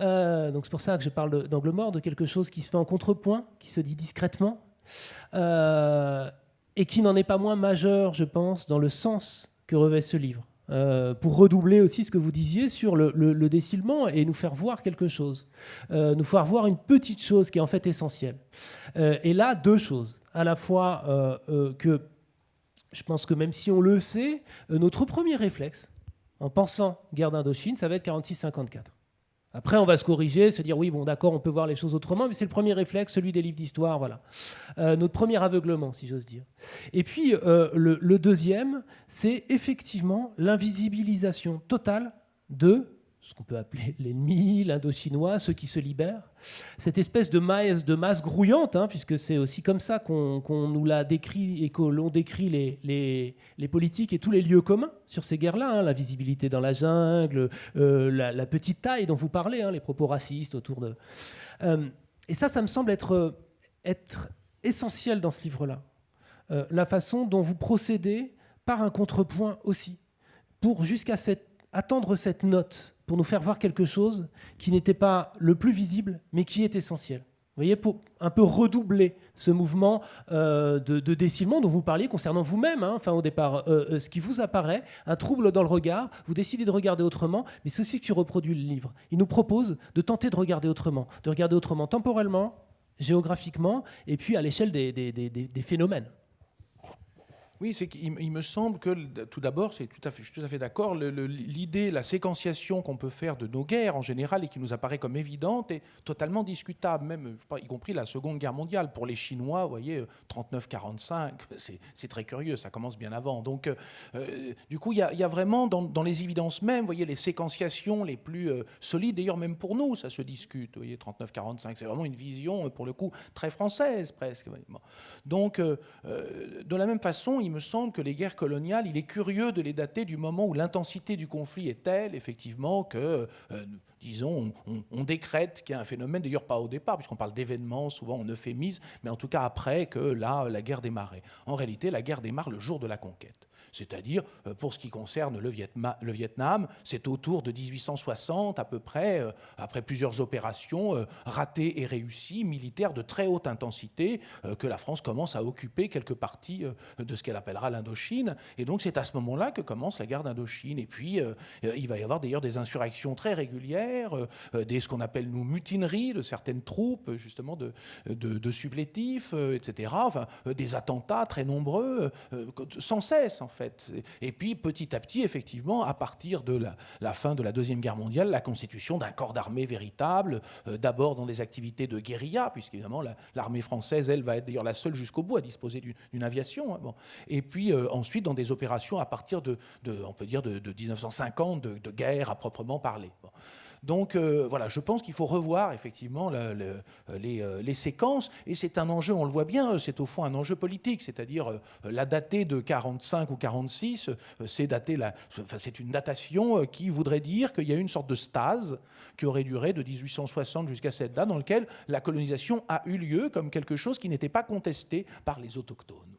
euh, donc c'est pour ça que je parle d'angle mort, de quelque chose qui se fait en contrepoint, qui se dit discrètement, et qui n'en est pas moins majeur, je pense, dans le sens que revêt ce livre. pour redoubler aussi ce que vous disiez sur le, le, décilement et nous faire voir quelque chose, nous faire voir une petite chose qui est en fait essentielle. et là, deux choses. À la fois que je pense que même si on le sait, notre premier réflexe, en pensant guerre d'Indochine, ça va être 46-54. Après, on va se corriger, se dire oui, bon, d'accord, on peut voir les choses autrement, mais c'est le premier réflexe, celui des livres d'histoire, voilà. Euh, notre premier aveuglement, si j'ose dire. Et puis, euh, le, deuxième, c'est effectivement l'invisibilisation totale de ce qu'on peut appeler l'ennemi, l'indo-chinois, ceux qui se libèrent. Cette espèce de masse, grouillante, hein, puisque c'est aussi comme ça qu'on nous l'a décrit et que l'on décrit les, politiques et tous les lieux communs sur ces guerres-là, hein, la visibilité dans la jungle, euh, la, petite taille dont vous parlez, hein, les propos racistes autour de... Euh, et ça, ça me semble être, être essentiel dans ce livre-là. Euh, la façon dont vous procédez par un contrepoint aussi, pour jusqu'à attendre cette note pour nous faire voir quelque chose qui n'était pas le plus visible, mais qui est essentiel. Vous voyez, pour un peu redoubler ce mouvement euh, de, décilement dont vous parliez concernant vous-même, hein, enfin au départ, euh, euh, ce qui vous apparaît, un trouble dans le regard, vous décidez de regarder autrement, mais c'est aussi ce qui reproduit le livre. Il nous propose de tenter de regarder autrement, de regarder autrement temporellement, géographiquement, et puis à l'échelle des phénomènes. Oui, c'est qu'il me semble que tout d'abord, je suis tout à fait d'accord. L'idée, la séquenciation qu'on peut faire de nos guerres en général et qui nous apparaît comme évidente est totalement discutable, même y compris la Seconde Guerre mondiale. Pour les Chinois, vous voyez, 39-45, c'est très curieux, ça commence bien avant. Donc, euh, euh, du coup, il y, a vraiment dans, les évidences même, vous voyez, les séquenciations les plus euh, solides. D'ailleurs, même pour nous, ça se discute. Vous voyez, 39-45, c'est vraiment une vision pour le coup très française presque. Donc, de la même façon, me semble que les guerres coloniales, il est curieux de les dater du moment où l'intensité du conflit est telle, effectivement, que, euh, disons, on, décrète qu'il y a un phénomène, d'ailleurs pas au départ, puisqu'on parle d'événements, souvent on euphémise, mais en tout cas après que là, la guerre démarrait. En réalité, la guerre démarre le jour de la conquête c'est-à-dire euh, pour ce qui concerne le, Vietnam, c'est autour de 1860 à peu près, euh, après plusieurs opérations euh, ratées et réussies, militaires de très haute intensité, que la France commence à occuper quelques parties de ce qu'elle appellera l'Indochine. Et donc c'est à ce moment-là que commence la guerre d'Indochine. Et puis il va y avoir d'ailleurs des insurrections très régulières, des ce qu'on appelle nous mutineries de certaines troupes, justement de, de, supplétifs, etc. Des attentats très nombreux, sans cesse en fait. Et puis petit à petit, effectivement, à partir de la, fin de la Deuxième Guerre mondiale, la constitution d'un corps d'armée véritable, euh, d'abord dans des activités de guérilla, puisqu'évidemment l'armée française, elle, va être d'ailleurs la seule jusqu'au bout à disposer d'une aviation. Hein. Et puis euh, ensuite dans des opérations à partir de, on peut dire, de, 1950, de, guerre à proprement parler. Donc euh, voilà, je pense qu'il faut revoir effectivement euh, les, séquences, et c'est un enjeu, on le voit bien, c'est au fond un enjeu politique, c'est-à-dire euh, la dater de 45 ou 46, c'est une datation qui voudrait dire qu'il y a une sorte de stase qui aurait duré de 1860 jusqu'à cette date, dans lequel la colonisation a eu lieu comme quelque chose qui n'était pas contesté par les autochtones.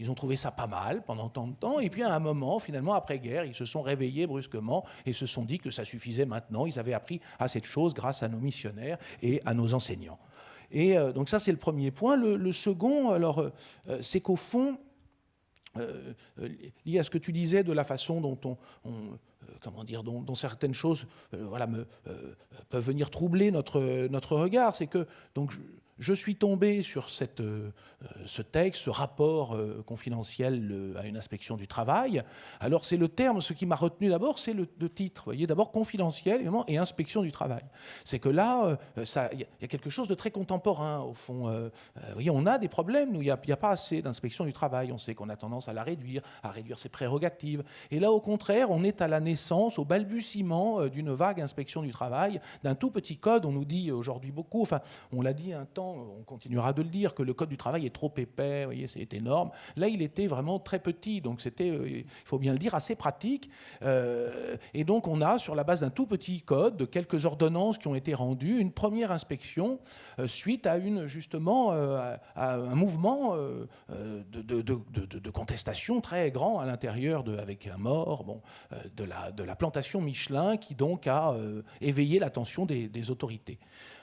Ils ont trouvé ça pas mal pendant tant de temps. Et puis à un moment, finalement, après-guerre, ils se sont réveillés brusquement et se sont dit que ça suffisait maintenant. Ils avaient appris à cette chose grâce à nos missionnaires et à nos enseignants. Et euh, donc ça, c'est le premier point. Le, second, alors, euh, euh, c'est qu'au fond, lié à ce que tu disais de la façon dont on, comment dire, dont, certaines choses voilà, me, peuvent venir troubler notre, notre regard, c'est que donc, je suis tombé sur cette, euh, ce texte, ce rapport euh, confidentiel à une inspection du travail. Alors c'est le terme, ce qui m'a retenu d'abord, c'est le, titre. Voyez, d'abord confidentiel évidemment, et inspection du travail. C'est que là, euh, il y, a quelque chose de très contemporain au fond. voyez, on a des problèmes, il n'y a, a, pas assez d'inspection du travail. On sait qu'on a tendance à la réduire, à réduire ses prérogatives. Et là, au contraire, on est à la naissance, au balbutiement d'une vague inspection du travail, d'un tout petit code. On nous dit aujourd'hui beaucoup, enfin, on l'a dit un temps on continuera de le dire, que le code du travail est trop épais, vous voyez, c'est énorme. Là, il était vraiment très petit, donc c'était, euh, il faut bien le dire, assez pratique. Euh, et donc, on a, sur la base d'un tout petit code, de quelques ordonnances qui ont été rendues, une première inspection euh, suite à une, justement, un mouvement de, contestation très grand à l'intérieur, avec un mort, bon, de, la, de la plantation Michelin, qui donc a éveillé l'attention des, autorités.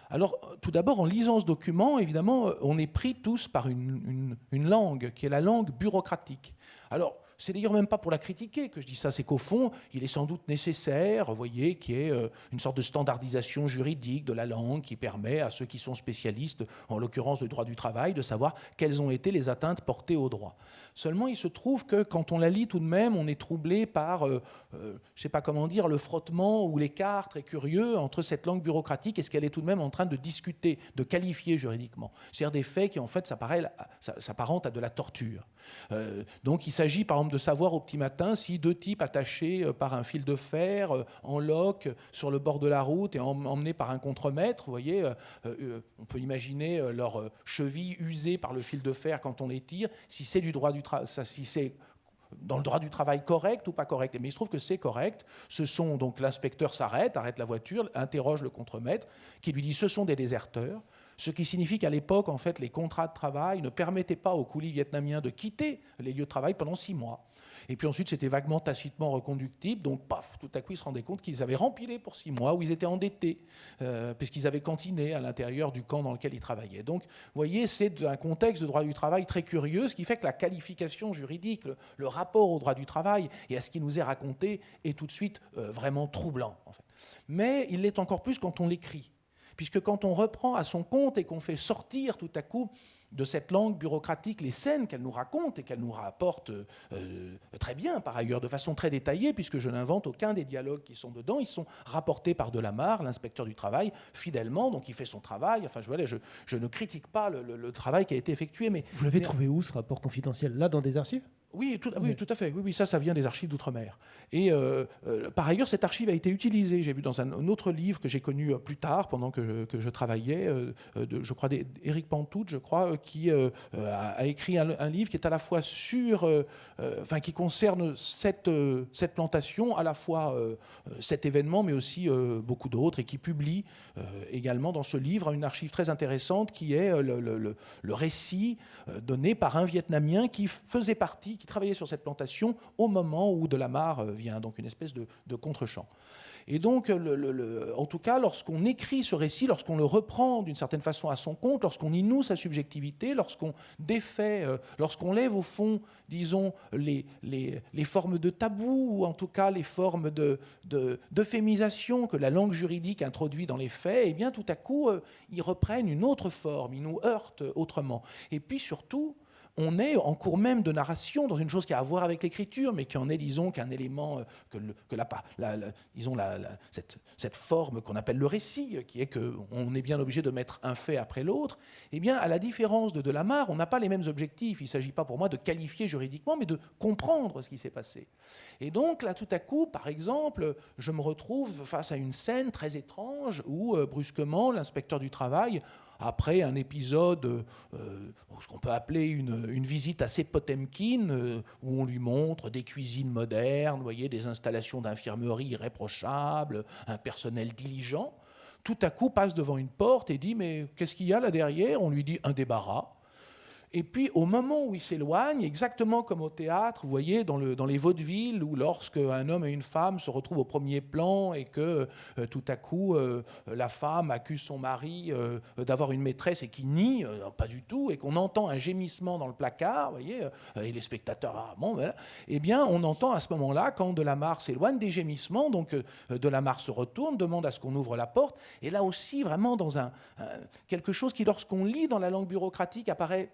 Alors, tout d'abord, en lisant ce document, évidemment, on est pris tous par une, une langue, qui est la langue bureaucratique. Alors, c'est d'ailleurs même pas pour la critiquer que je dis ça, c'est qu'au fond, il est sans doute nécessaire, vous voyez, qu'il y ait euh, une sorte de standardisation juridique de la langue qui permet à ceux qui sont spécialistes, en l'occurrence du droit du travail, de savoir quelles ont été les atteintes portées au droit. Seulement, il se trouve que quand on la lit tout de même, on est troublé par, euh, euh, je sais pas comment dire, le frottement ou l'écart très curieux entre cette langue bureaucratique et ce qu'elle est tout de même en train de discuter, de qualifier juridiquement. C'est-à-dire des faits qui, en fait, s'apparentent à de la torture. donc, il s'agit, par exemple, de savoir au petit matin si deux types attachés euh, par un fil de fer euh, en loc sur le bord de la route et emmenés par un contremaître, vous voyez, euh, on peut imaginer leur cheville usée par le fil de fer quand on les tire, si c'est du droit du travail, si c'est dans le droit du travail correct ou pas correct. Mais il se trouve que c'est correct. Ce sont donc l'inspecteur s'arrête, arrête la voiture, interroge le contremaître, qui lui dit ce sont des déserteurs ce qui signifie qu'à l'époque, en fait, les contrats de travail ne permettaient pas aux coulis vietnamiens de quitter les lieux de travail pendant six mois. Et puis ensuite, c'était vaguement tacitement reconductible. Donc, paf, tout à coup, ils se rendaient compte qu'ils avaient rempilé pour six mois, où ils étaient endettés, euh, puisqu'ils avaient cantiné à l'intérieur du camp dans lequel ils travaillaient. Donc, vous voyez, c'est un contexte de droit du travail très curieux, ce qui fait que la qualification juridique, le, rapport au droit du travail et à ce qui nous est raconté est tout de suite euh, vraiment troublant. Mais il l'est encore plus quand on l'écrit puisque quand on reprend à son compte et qu'on fait sortir tout à coup de cette langue bureaucratique les scènes qu'elle nous raconte et qu'elle nous rapporte euh, très bien, par ailleurs, de façon très détaillée, puisque je n'invente aucun des dialogues qui sont dedans, ils sont rapportés par Delamarre, l'inspecteur du travail, fidèlement, donc il fait son travail. Enfin, je, je, je ne critique pas le, travail qui a été effectué, mais... Vous l'avez trouvé où, ce rapport confidentiel? Là, dans des archives? Oui tout, oui, tout à fait. Oui, oui, ça, ça vient des archives d'outre-mer. Et euh, euh, par ailleurs, cette archive a été utilisée. J'ai vu dans un, autre livre que j'ai connu plus tard, pendant que, que je travaillais, de, je crois, d'Éric Pantout, je crois, qui euh, a, écrit un, livre qui est à la fois sur, euh, euh, enfin qui concerne cette, cette plantation, à la fois cet événement, mais aussi beaucoup d'autres, et qui publie également dans ce livre une archive très intéressante qui est le, le, récit donné par un Vietnamien qui faisait partie, qui travaillait sur cette plantation au moment où de la mare vient, donc une espèce de, de contre-champ. Et donc, en tout cas, lorsqu'on écrit ce récit, lorsqu'on le reprend d'une certaine façon à son compte, lorsqu'on y noue sa subjectivité, lorsqu'on défait, euh, lorsqu'on lève au fond, disons, les, formes de tabou, ou en tout cas les formes d'euphémisation de, que la langue juridique introduit dans les faits, eh bien, tout à coup, euh, ils reprennent une autre forme, ils nous heurtent autrement. Et puis surtout, on est en cours même de narration dans une chose qui a à voir avec l'écriture, mais qui en est, disons, qu'un élément, euh, que, que la, disons, cette, forme qu'on appelle le récit, qui est qu'on est bien obligé de mettre un fait après l'autre, eh bien, à la différence de Delamarre, on n'a pas les mêmes objectifs. Il ne s'agit pas pour moi de qualifier juridiquement, mais de comprendre ce qui s'est passé. Et donc, là, tout à coup, par exemple, je me retrouve face à une scène très étrange où, euh, brusquement, l'inspecteur du travail après un épisode, euh, ce qu'on peut appeler une, visite assez Potemkin, euh, où on lui montre des cuisines modernes, voyez, des installations d'infirmerie irréprochables, un personnel diligent, tout à coup passe devant une porte et dit Mais qu'est-ce qu'il y a là derrière? On lui dit Un débarras. Et puis, au moment où il s'éloigne, exactement comme au théâtre, vous voyez, dans, le, dans les vaudevilles, où lorsque un homme et une femme se retrouvent au premier plan et que euh, tout à coup, euh, la femme accuse son mari euh, d'avoir une maîtresse et qui nie, pas du tout, et qu'on entend un gémissement dans le placard, vous voyez, et les spectateurs, ah, bon, voilà, eh bien, on entend à ce moment-là, quand Delamarre s'éloigne des gémissements, donc Delamarre se retourne, demande à ce qu'on ouvre la porte, et là aussi, vraiment, dans quelque chose qui, lorsqu'on lit dans la langue bureaucratique, apparaît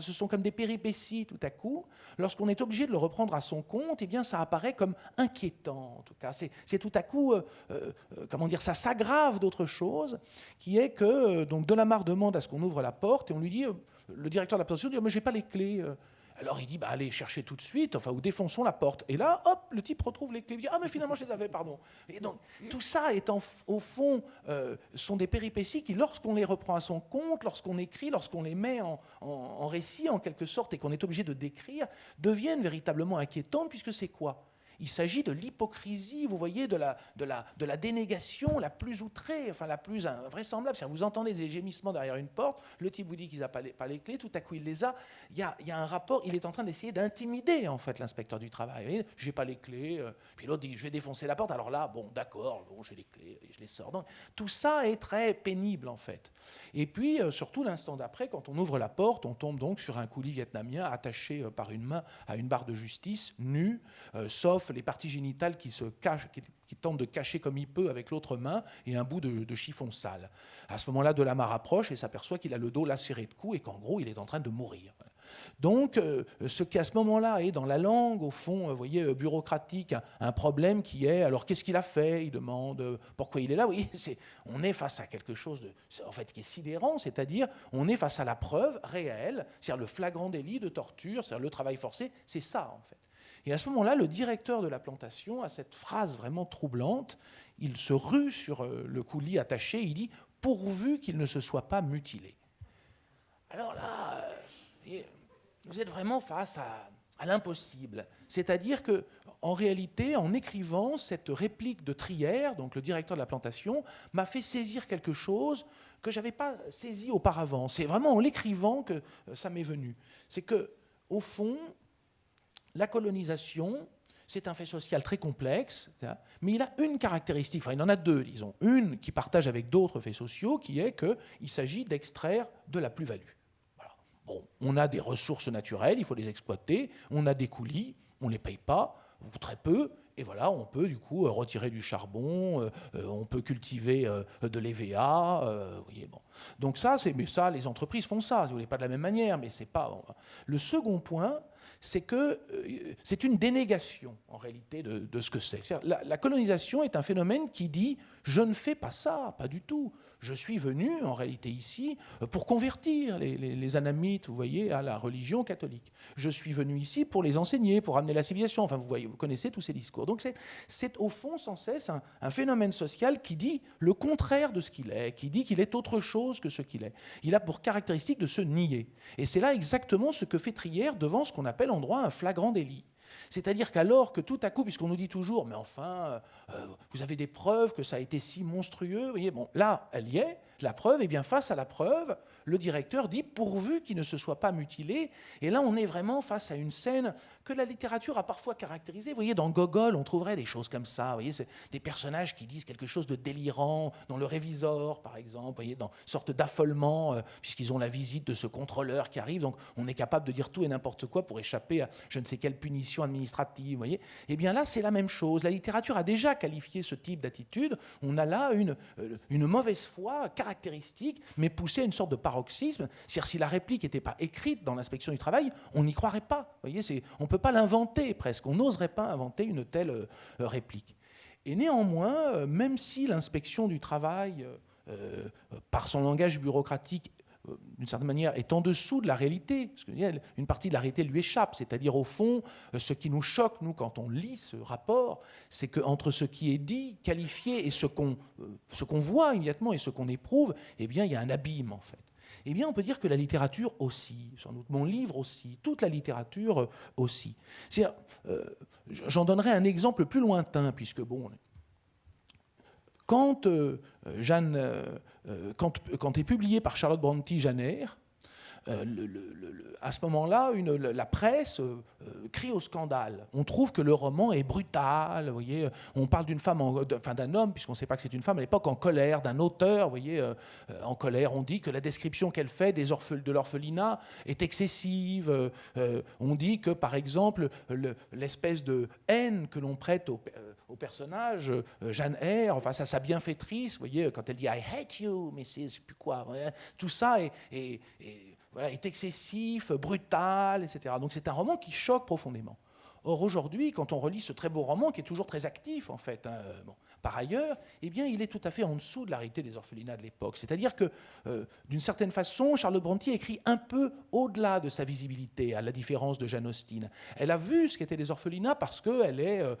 ce sont comme des péripéties tout à coup. Lorsqu'on est obligé de le reprendre à son compte, eh bien, ça apparaît comme inquiétant. En tout cas, c'est tout à coup, euh, euh, comment dire, ça s'aggrave d'autre chose, qui est que euh, donc Delamarre demande à ce qu'on ouvre la porte et on lui dit, le directeur de la pension dit, mais j'ai pas les clés. Alors il dit, bah, allez chercher tout de suite, enfin, ou défonçons la porte. Et là, hop, le type retrouve les clés. Il dit, ah, mais finalement, je les avais, pardon. Et donc, tout ça, est au fond, euh, sont des péripéties qui, lorsqu'on les reprend à son compte, lorsqu'on écrit, lorsqu'on les met en, en, récit, en quelque sorte, et qu'on est obligé de décrire, deviennent véritablement inquiétantes, puisque c'est quoi? Il s'agit de l'hypocrisie, vous voyez, de la, dénégation la plus outrée, enfin la plus vraisemblable. Vous entendez des gémissements derrière une porte, le type vous dit qu'il n'a pas, les clés, tout à coup il les a. Il y a, un rapport, il est en train d'essayer d'intimider en fait l'inspecteur du travail. Je n'ai pas les clés, euh, puis l'autre dit je vais défoncer la porte. Alors là, bon, d'accord, bon, j'ai les clés, et je les sors. Donc tout ça est très pénible en fait. Et puis euh, surtout l'instant d'après, quand on ouvre la porte, on tombe donc sur un coulis vietnamien attaché euh, par une main à une barre de justice, nu, sauf les parties génitales qui se cachent, qui, de cacher comme il peut avec l'autre main et un bout de, chiffon sale. À ce moment-là, Delamar rapproche et s'aperçoit qu'il a le dos lacéré de coups et qu'en gros, il est en train de mourir. Donc, euh, ce qui à ce moment-là est dans la langue, au fond, vous voyez, euh, bureaucratique, un, problème qui est, alors qu'est-ce qu'il a fait? Il demande pourquoi il est là? Oui, on est face à quelque chose en fait, qui est sidérant, c'est-à-dire on est face à la preuve réelle, c'est-à-dire le flagrant délit de torture, c'est-à-dire le travail forcé, c'est ça en fait. Et à ce moment-là, le directeur de la plantation a cette phrase vraiment troublante. Il se rue sur euh, le coulis attaché, il dit pourvu qu'il ne se soit pas mutilé. Alors là, euh, vous êtes vraiment face à, l'impossible. C'est-à-dire que, en réalité, en écrivant cette réplique de Trière, donc le directeur de la plantation, m'a fait saisir quelque chose que je n'avais pas saisi auparavant. C'est vraiment en l'écrivant que euh, ça m'est venu. C'est que, au fond, la colonisation, c'est un fait social très complexe, mais il a une caractéristique, enfin il en a deux, disons. Une qui partage avec d'autres faits sociaux, qui est qu'il s'agit d'extraire de la plus-value. Bon, on a des ressources naturelles, il faut les exploiter, on a des coulis, on ne les paye pas, ou très peu, et voilà, on peut du coup retirer du charbon, euh, euh, on peut cultiver euh, de l'EVA. voyez, bon. Donc ça, c'est mais ça, les entreprises font ça. Si vous voulez pas de la même manière, mais c'est pas. Le second point, c'est que euh, c'est une dénégation, en réalité, de, ce que c'est. La, la, colonisation est un phénomène qui dit « je ne fais pas ça, pas du tout. Je suis venu, en réalité, ici pour convertir les, anamites, vous voyez, à la religion catholique. Je suis venu ici pour les enseigner, pour amener la civilisation. Enfin, vous voyez, vous connaissez tous ces discours. Donc c'est au fond, sans cesse, un, un phénomène social qui dit le contraire de ce qu'il est, qui dit qu'il est autre chose que ce qu'il est. Il a pour caractéristique de se nier. Et c'est là exactement ce que fait Trière devant ce qu'on appelle en droit un flagrant délit. C'est-à-dire qu'alors que tout à coup, puisqu'on nous dit toujours, mais enfin, euh, vous avez des preuves que ça a été si monstrueux, vous bon, là, elle y est, la preuve, et bien face à la preuve, le directeur dit pourvu qu'il ne se soit pas mutilé. Et là, on est vraiment face à une scène que la littérature a parfois caractérisée. Vous voyez, dans Gogol, on trouverait des choses comme ça. Vous voyez, c'est des personnages qui disent quelque chose de délirant, dans le révisor, par exemple, vous voyez, dans une sorte d'affolement, euh, puisqu'ils ont la visite de ce contrôleur qui arrive. Donc, on est capable de dire tout et n'importe quoi pour échapper à je ne sais quelle punition administrative. Vous voyez, eh bien là, c'est la même chose. La littérature a déjà qualifié ce type d'attitude. On a là une, euh, une mauvaise foi caractéristique, mais poussée à une sorte de paroxysme. C'est-à-dire, si la réplique n'était pas écrite dans l'inspection du travail, on n'y croirait pas. Vous voyez, on peut pas l'inventer presque. On n'oserait pas inventer une telle euh, réplique. Et néanmoins, euh, même si l'inspection du travail, euh, par son langage bureaucratique, d'une certaine manière, est en dessous de la réalité, parce qu'une partie de la réalité lui échappe, c'est-à-dire au fond, ce qui nous choque, nous, quand on lit ce rapport, c'est qu'entre ce qui est dit, qualifié, et ce qu'on qu'on voit immédiatement et ce qu'on éprouve, eh bien, il y a un abîme, en fait. Eh bien, on peut dire que la littérature aussi, sans doute mon livre aussi, toute la littérature aussi. Euh, J'en donnerai un exemple plus lointain, puisque, bon, quand, euh, Jeanne, euh, quand, est publié par Charlotte Brontë euh, à ce moment-là, la presse euh, euh, crie au scandale. On trouve que le roman est brutal. On parle d'une femme, enfin d'un homme, puisqu'on ne sait pas que c'est une femme à l'époque, en colère, d'un auteur, en colère. On dit que la description qu'elle fait des de l'orphelinat est excessive. on dit que, par exemple, l'espèce de haine que l'on prête au, personnage, Jeanne Eyre, enfin, ça, sa bienfaitrice, vous voyez, quand elle dit I hate you, mais c'est plus quoi. Tout ça est est excessif, brutal, etc. Donc c'est un roman qui choque profondément. Or aujourd'hui, quand on relit ce très beau roman, qui est toujours très actif en fait, hein, par ailleurs, eh bien, il est tout à fait en dessous de la des orphelinats de l'époque. C'est-à-dire que, euh, d'une certaine façon, Charlotte Brontë écrit un peu au-delà de sa visibilité, à la différence de Jane Austen. Elle a vu ce qu'étaient les orphelinats parce qu'elle euh,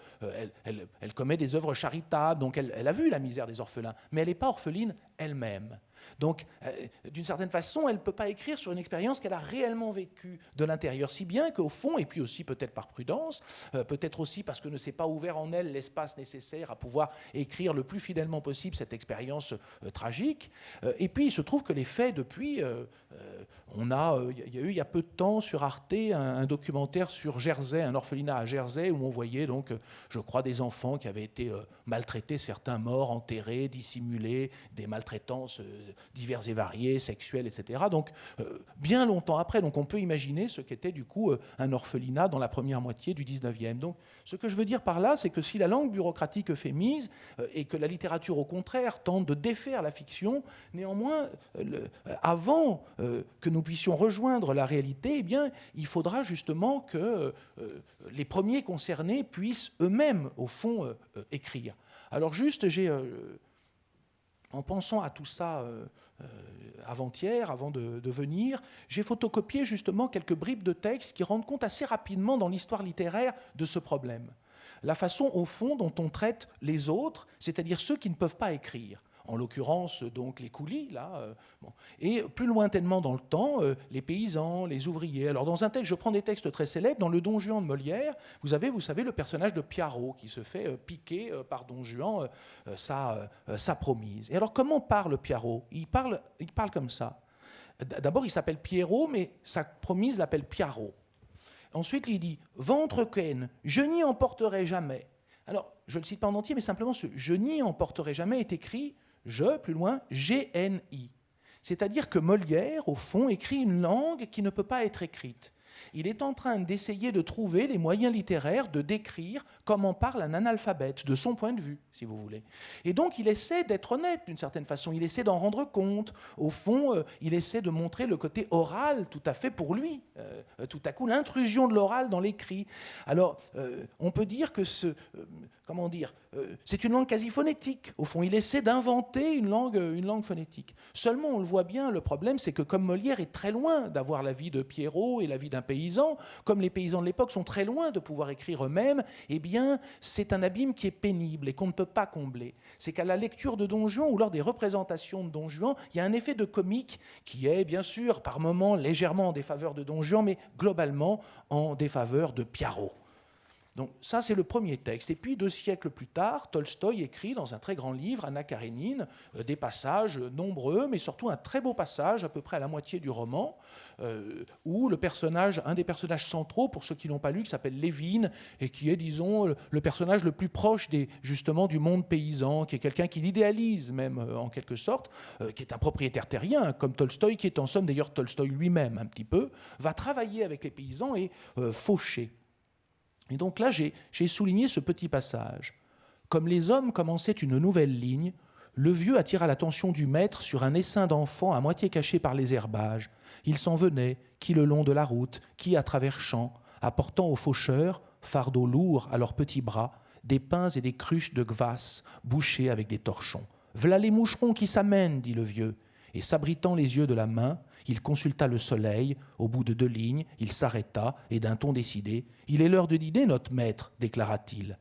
elle, commet des œuvres charitables, donc elle a vu la misère des orphelins, mais elle n'est pas orpheline elle-même. Donc, euh, d'une certaine façon, elle ne peut pas écrire sur une expérience qu'elle a réellement vécue de l'intérieur, si bien qu'au fond, et puis aussi peut-être par prudence, euh, peut-être aussi parce que ne s'est pas ouvert en elle l'espace nécessaire à pouvoir écrire le plus fidèlement possible cette expérience euh, tragique. et puis, il se trouve que les faits, depuis, on a, il y a eu il y a peu de temps sur Arte un, un, documentaire sur Jersey, un orphelinat à Jersey, où on voyait donc, je crois, des enfants qui avaient été maltraités, certains morts, enterrés, dissimulés, des maltraitances divers et variés, sexuels, etc. Donc, euh, bien longtemps après, donc on peut imaginer ce qu'était du coup euh, un orphelinat dans la première moitié du 19e. Donc, ce que je veux dire par là, c'est que si la langue bureaucratique fait mise euh, et que la littérature, au contraire, tente de défaire la fiction, néanmoins, avant que nous puissions rejoindre la réalité, eh bien, il faudra justement que les premiers concernés puissent eux-mêmes, au fond, écrire. Alors juste, j'ai en pensant à tout ça euh, euh, avant-hier, avant de, venir, j'ai photocopié justement quelques bribes de textes qui rendent compte assez rapidement dans l'histoire littéraire de ce problème. La façon, au fond, dont on traite les autres, c'est-à-dire ceux qui ne peuvent pas écrire en l'occurrence donc les coulis, là, euh, et plus lointainement dans le temps, euh, les paysans, les ouvriers. Alors dans un texte, je prends des textes très célèbres, dans le Don Juan de Molière, vous avez, vous savez, le personnage de Piaro qui se fait euh, piquer par Don Juan sa, sa, promise. Et alors comment parle Piaro il parle, il parle comme ça. D'abord, il s'appelle Pierrot, mais sa promise l'appelle Piaro. Ensuite, il dit Ventre ken, je n'y emporterai jamais. Alors, je ne le cite pas en entier, mais simplement ce je n'y emporterai jamais est écrit je, plus loin, GNI. C'est-à-dire que Molière, au fond, écrit une langue qui ne peut pas être écrite il est en train d'essayer de trouver les moyens littéraires de décrire comment parle un analphabète, de son point de vue, si vous voulez. Et donc il essaie d'être honnête d'une certaine façon, il essaie d'en rendre compte. Au fond, euh, il essaie de montrer le côté oral tout à fait pour lui, euh, tout à coup l'intrusion de l'oral dans l'écrit. Alors euh, on peut dire que ce, comment dire, c'est une langue quasi phonétique. Au fond, il essaie d'inventer une langue, une langue phonétique. Seulement, on le voit bien, le problème, c'est que comme Molière est très loin d'avoir la vie de Pierrot et la vie d'un paysans, comme les paysans de l'époque sont très loin de pouvoir écrire eux-mêmes, eh bien, c'est un abîme qui est pénible et qu'on ne peut pas combler. C'est qu'à la lecture de Don Juan ou lors des représentations de Don Juan, il y a un effet de comique qui est, bien sûr, par moments légèrement en défaveur de Don Juan, mais globalement en défaveur de Piaro. Donc ça, c'est le premier texte. Et puis, deux siècles plus tard, Tolstoï écrit dans un très grand livre, Anna Karénine, euh, des passages nombreux, mais surtout un très beau passage, à peu près à la moitié du roman, euh, où le personnage, un des personnages centraux, pour ceux qui n'ont pas lu, qui s'appelle Lévin, et qui est, disons, le personnage le plus proche des, justement du monde paysan, qui est quelqu'un qui l'idéalise même, euh, en quelque sorte, qui est un propriétaire terrien, comme Tolstoï, qui est en somme d'ailleurs Tolstoï lui-même un petit peu, va travailler avec les paysans et faucher. Et donc là, j'ai souligné ce petit passage. Comme les hommes commençaient une nouvelle ligne, le vieux attira l'attention du maître sur un essaim d'enfants à moitié caché par les herbages. Ils s'en venaient, qui le long de la route, qui à travers champs, apportant aux faucheurs, fardeaux lourds à leurs petits bras, des pains et des cruches de gvasse bouchées avec des torchons. V'là les moucherons qui s'amènent, dit le vieux, et s'abritant les yeux de la main, il consulta le soleil, au bout de deux lignes, il s'arrêta, et d'un ton décidé, Il est l'heure de dîner, notre maître, déclara-t-il.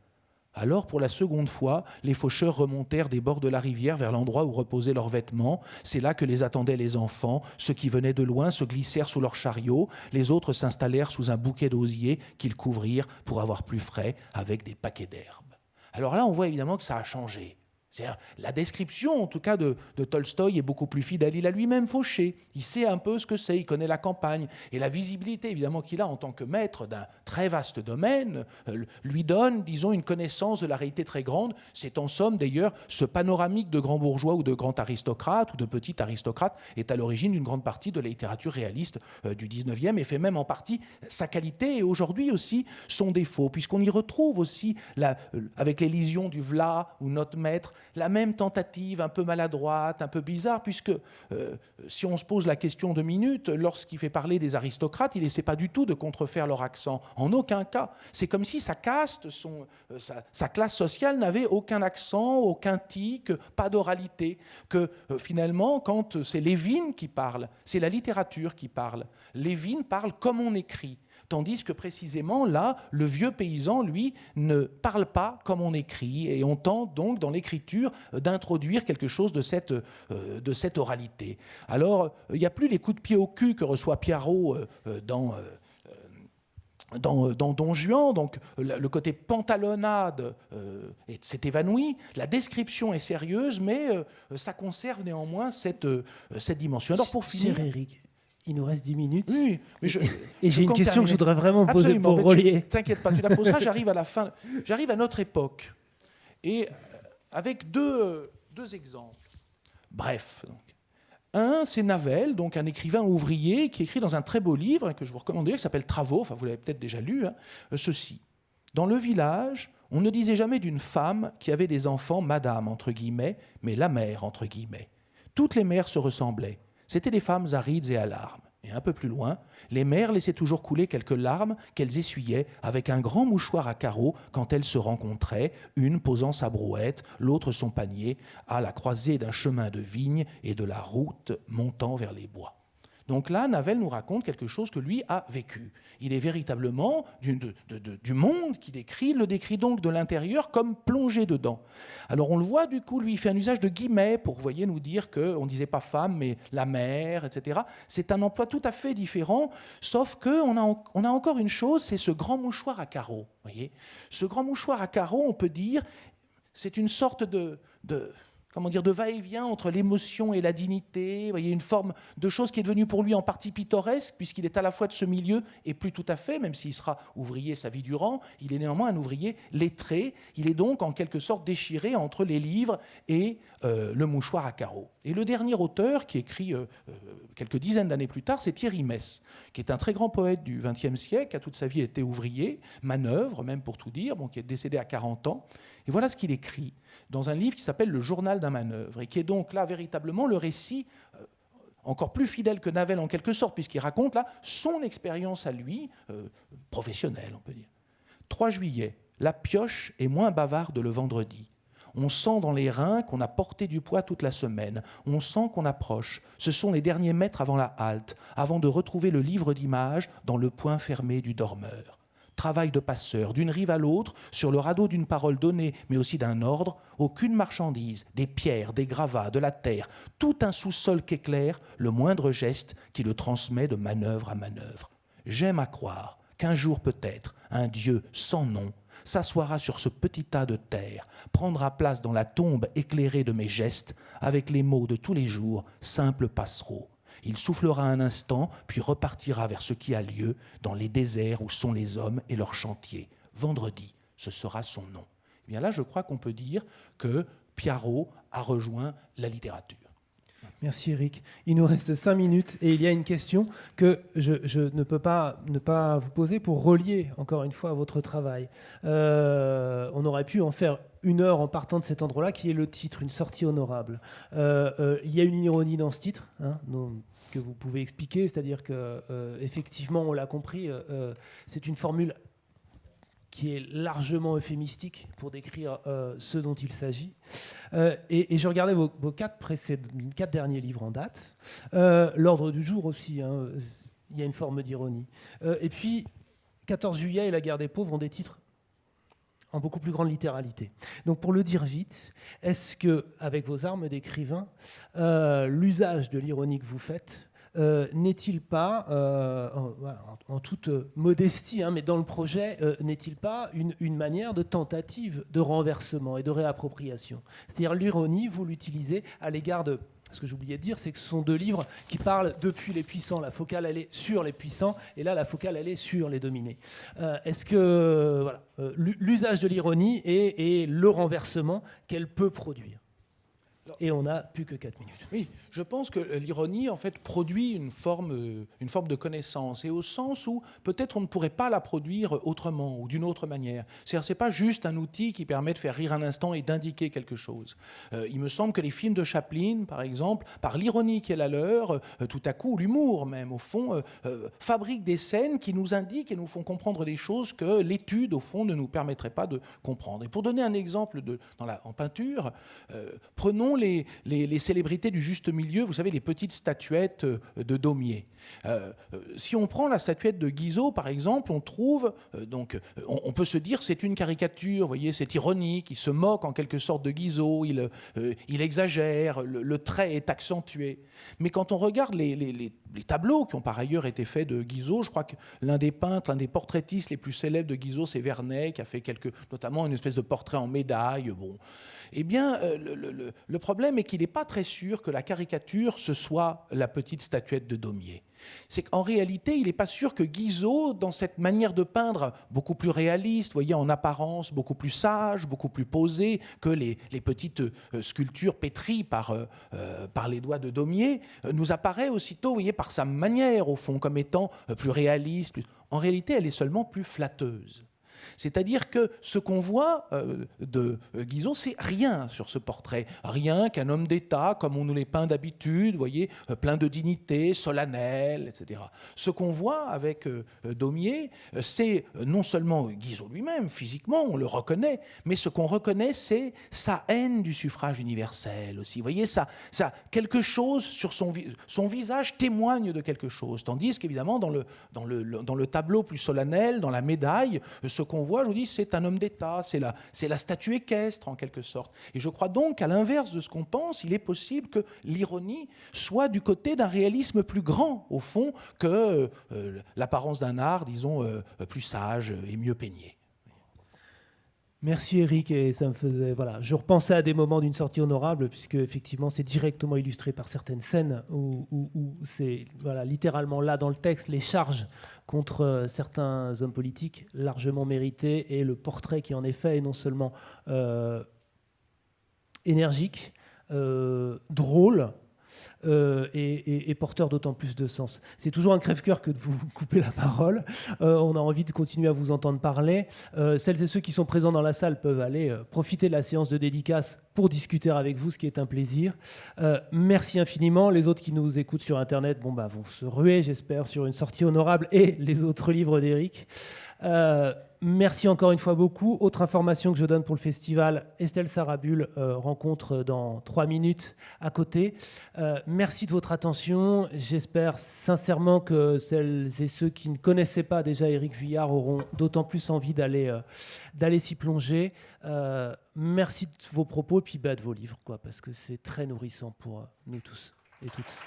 Alors, pour la seconde fois, les faucheurs remontèrent des bords de la rivière vers l'endroit où reposaient leurs vêtements. C'est là que les attendaient les enfants. Ceux qui venaient de loin se glissèrent sous leurs chariots. Les autres s'installèrent sous un bouquet d'osier qu'ils couvrirent pour avoir plus frais avec des paquets d'herbes. Alors là, on voit évidemment que ça a changé. La description, en tout cas, de, Tolstoï est beaucoup plus fidèle. Il a lui-même fauché. Il sait un peu ce que c'est. Il connaît la campagne. Et la visibilité, évidemment, qu'il a en tant que maître d'un très vaste domaine, euh, lui donne, disons, une connaissance de la réalité très grande. C'est en somme, d'ailleurs, ce panoramique de grands bourgeois ou de grands aristocrates ou de petits aristocrates est à l'origine d'une grande partie de la littérature réaliste euh, du 19e et fait même en partie sa qualité et aujourd'hui aussi son défaut, puisqu'on y retrouve aussi, la, euh, avec l'élision du Vla ou notre maître, la même tentative un peu maladroite, un peu bizarre, puisque euh, si on se pose la question de minutes, lorsqu'il fait parler des aristocrates, il n'essaie pas du tout de contrefaire leur accent. En aucun cas. C'est comme si sa caste, euh, sa, classe sociale n'avait aucun accent, aucun tic, pas d'oralité. Que euh, finalement, quand c'est Lévin qui parle, c'est la littérature qui parle. Lévin parle comme on écrit. Tandis que précisément là, le vieux paysan, lui, ne parle pas comme on écrit, et on tente donc dans l'écriture d'introduire quelque chose de cette, de cette oralité. Alors, il n'y a plus les coups de pied au cul que reçoit Piarot dans dans, Don Juan, donc le côté pantalonnade euh, s'est évanoui, la description est sérieuse, mais euh, ça conserve néanmoins cette, euh, cette dimension. Alors pour finir... Eric, il nous reste 10 minutes. Oui, mais je, et j'ai une question que je voudrais vraiment poser pour relier. T'inquiète pas, tu la poseras, j'arrive à la fin. J'arrive à notre époque. Et avec deux, deux exemples. Bref, donc, un, c'est Navel, donc un écrivain ouvrier qui écrit dans un très beau livre que je vous recommande, qui s'appelle Travaux, enfin vous l'avez peut-être déjà lu, hein, euh, ceci. Dans le village, on ne disait jamais d'une femme qui avait des enfants madame, entre guillemets, mais la mère, entre guillemets. Toutes les mères se ressemblaient. C'étaient des femmes arides et à larmes. Et un peu plus loin, les mères laissaient toujours couler quelques larmes qu'elles essuyaient avec un grand mouchoir à carreaux quand elles se rencontraient, une posant sa brouette, l'autre son panier, à la croisée d'un chemin de vigne et de la route montant vers les bois. Donc là, Navel nous raconte quelque chose que lui a vécu. Il est véritablement du, monde qui décrit, le décrit donc de l'intérieur comme plongé dedans. Alors on le voit du coup, lui, il fait un usage de guillemets pour, voyez, nous dire qu'on ne disait pas femme, mais la mère, etc. C'est un emploi tout à fait différent, sauf qu'on a, on a encore une chose, c'est ce grand mouchoir à carreaux. Voyez ce grand mouchoir à carreaux, on peut dire, c'est une sorte de comment dire, de va-et-vient entre l'émotion et la dignité. Vous voyez, une forme de chose qui est devenue pour lui en partie pittoresque, puisqu'il est à la fois de ce milieu et plus tout à fait, même s'il sera ouvrier sa vie durant, il est néanmoins un ouvrier lettré. Il est donc en quelque sorte déchiré entre les livres et euh, le mouchoir à carreaux. Et le dernier auteur qui écrit euh, euh, quelques dizaines d'années plus tard, c'est Thierry Mess, qui est un très grand poète du XXe siècle, qui a toute sa vie été ouvrier, manœuvre même pour tout dire, bon, qui est décédé à 40 ans. Et voilà ce qu'il écrit dans un livre qui s'appelle Le journal d'un manœuvre, et qui est donc là véritablement le récit euh, encore plus fidèle que Navel en quelque sorte, puisqu'il raconte là son expérience à lui, euh, professionnelle, on peut dire. 3 juillet, la pioche est moins bavarde le vendredi. On sent dans les reins qu'on a porté du poids toute la semaine. On sent qu'on approche. Ce sont les derniers mètres avant la halte, avant de retrouver le livre d'images dans le point fermé du dormeur travail de passeur, d'une rive à l'autre, sur le radeau d'une parole donnée, mais aussi d'un ordre, aucune marchandise, des pierres, des gravats, de la terre, tout un sous-sol qu'éclaire le moindre geste qui le transmet de manœuvre à manœuvre. J'aime à croire qu'un jour peut-être, un Dieu sans nom s'assoira sur ce petit tas de terre, prendra place dans la tombe éclairée de mes gestes, avec les mots de tous les jours, simples passereaux. Il soufflera un instant, puis repartira vers ce qui a lieu dans les déserts où sont les hommes et leurs chantiers. Vendredi, ce sera son nom. Et eh bien là, je crois qu'on peut dire que Piarot a rejoint la littérature. Merci Eric. Il nous reste cinq minutes et il y a une question que je, ne peux pas ne pas vous poser pour relier encore une fois votre travail. Euh, on aurait pu en faire une heure en partant de cet endroit-là, qui est le titre, une sortie honorable. Euh, euh, il y a une ironie dans ce titre, hein, que vous pouvez expliquer, c'est-à-dire que effectivement, on l'a compris, c'est une formule qui est largement euphémistique pour décrire euh, ce dont il s'agit. Euh, et, je regardais vos, quatre, derniers livres en date. Euh, l'ordre du jour aussi, hein, il y a une forme d'ironie. et puis, 14 juillet et la guerre des pauvres ont des titres en beaucoup plus grande littéralité. Donc pour le dire vite, est-ce que, avec vos armes d'écrivain, l'usage de l'ironie que vous faites euh, n'est-il pas, euh, en, toute modestie, hein, mais dans le projet, euh, n'est-il pas une, une, manière de tentative de renversement et de réappropriation? C'est-à-dire l'ironie, vous l'utilisez à l'égard de... Ce que j'oubliais de dire, c'est que ce sont deux livres qui parlent depuis les puissants. La focale, elle est sur les puissants, et là, la focale, elle est sur les dominés. Est-ce que voilà, l'usage de l'ironie et le renversement qu'elle peut produire? Et on n'a plus que 4 minutes. Oui, je pense que l'ironie, en fait, produit une forme, euh, une forme de connaissance, et au sens où peut-être on ne pourrait pas la produire autrement ou d'une autre manière. C'est-à-dire, c'est pas juste un outil qui permet de faire rire un instant et d'indiquer quelque chose. Euh, il me semble que les films de Chaplin, par exemple, par l'ironie qui est la leur, euh, tout à coup, l'humour même, au fond, fabriquent des scènes qui nous indiquent et nous font comprendre des choses que l'étude, au fond, ne nous permettrait pas de comprendre. Et pour donner un exemple de, en peinture, prenons les, célébrités du juste milieu, vous savez, les petites statuettes de Daumier. si on prend la statuette de Guizot, par exemple, on trouve, donc, on, peut se dire c'est une caricature, vous voyez, c'est ironique, il se moque en quelque sorte de Guizot, il, exagère, le, trait est accentué. Mais quand on regarde les, tableaux qui ont par ailleurs été faits de Guizot, je crois que l'un des peintres, l'un des portraitistes les plus célèbres de Guizot, c'est Vernet, qui a fait notamment une espèce de portrait en médaille. Bon. Eh bien, euh, le, problème est qu'il n'est pas très sûr que la caricature, ce soit la petite statuette de Daumier. C'est qu'en réalité, il n'est pas sûr que Guizot, dans cette manière de peindre beaucoup plus réaliste, voyez, en apparence beaucoup plus sage, beaucoup plus posée que les, petites euh, sculptures pétries par, euh, par les doigts de Daumier, nous apparaît aussitôt, voyez, par sa manière, au fond, comme étant plus réaliste. En réalité, elle est seulement plus flatteuse. C'est-à-dire que ce qu'on voit euh, de euh, Guizot, c'est rien sur ce portrait. Rien qu'un homme d'État, comme on nous les peint d'habitude, voyez, euh, plein de dignité, solennel, etc. Ce qu'on voit avec Daumier, c'est non seulement Guizot lui-même, physiquement, on le reconnaît, mais ce qu'on reconnaît, c'est sa haine du suffrage universel aussi. Voyez, ça, ça, quelque chose sur son, visage témoigne de quelque chose. Tandis qu'évidemment, dans le, dans, le, dans le tableau plus solennel, dans la médaille, ce qu'on voit, je vous dis, c'est un homme d'État, c'est la, la statue équestre en quelque sorte. Et je crois donc qu'à l'inverse de ce qu'on pense, il est possible que l'ironie soit du côté d'un réalisme plus grand, au fond, que euh, l'apparence d'un art, disons, euh, plus sage et mieux peigné. Merci Eric et ça me faisait voilà, je repensais à des moments d'une sortie honorable puisque effectivement c'est directement illustré par certaines scènes où, c'est littéralement là dans le texte les charges contre euh, certains hommes politiques largement mérités et le portrait qui en est fait est non seulement euh, énergique, euh, drôle, euh, et, porteur d'autant plus de sens. C'est toujours un crève-cœur que de vous couper la parole. Euh, on a envie de continuer à vous entendre parler. Euh, celles et ceux qui sont présents dans la salle peuvent aller profiter de la séance de dédicace pour discuter avec vous, ce qui est un plaisir. merci infiniment. Les autres qui nous écoutent sur Internet bon, bah, vont se ruer, j'espère, sur une sortie honorable et les autres livres d'Éric. Euh, merci encore une fois beaucoup. Autre information que je donne pour le festival, Estelle Sarabul euh, rencontre dans trois minutes à côté. Euh, merci de votre attention. J'espère sincèrement que celles et ceux qui ne connaissaient pas déjà Éric Vuillard auront d'autant plus envie d'aller d'aller s'y plonger. merci de vos propos et puis bah, de vos livres, quoi, parce que c'est très nourrissant pour nous tous et toutes.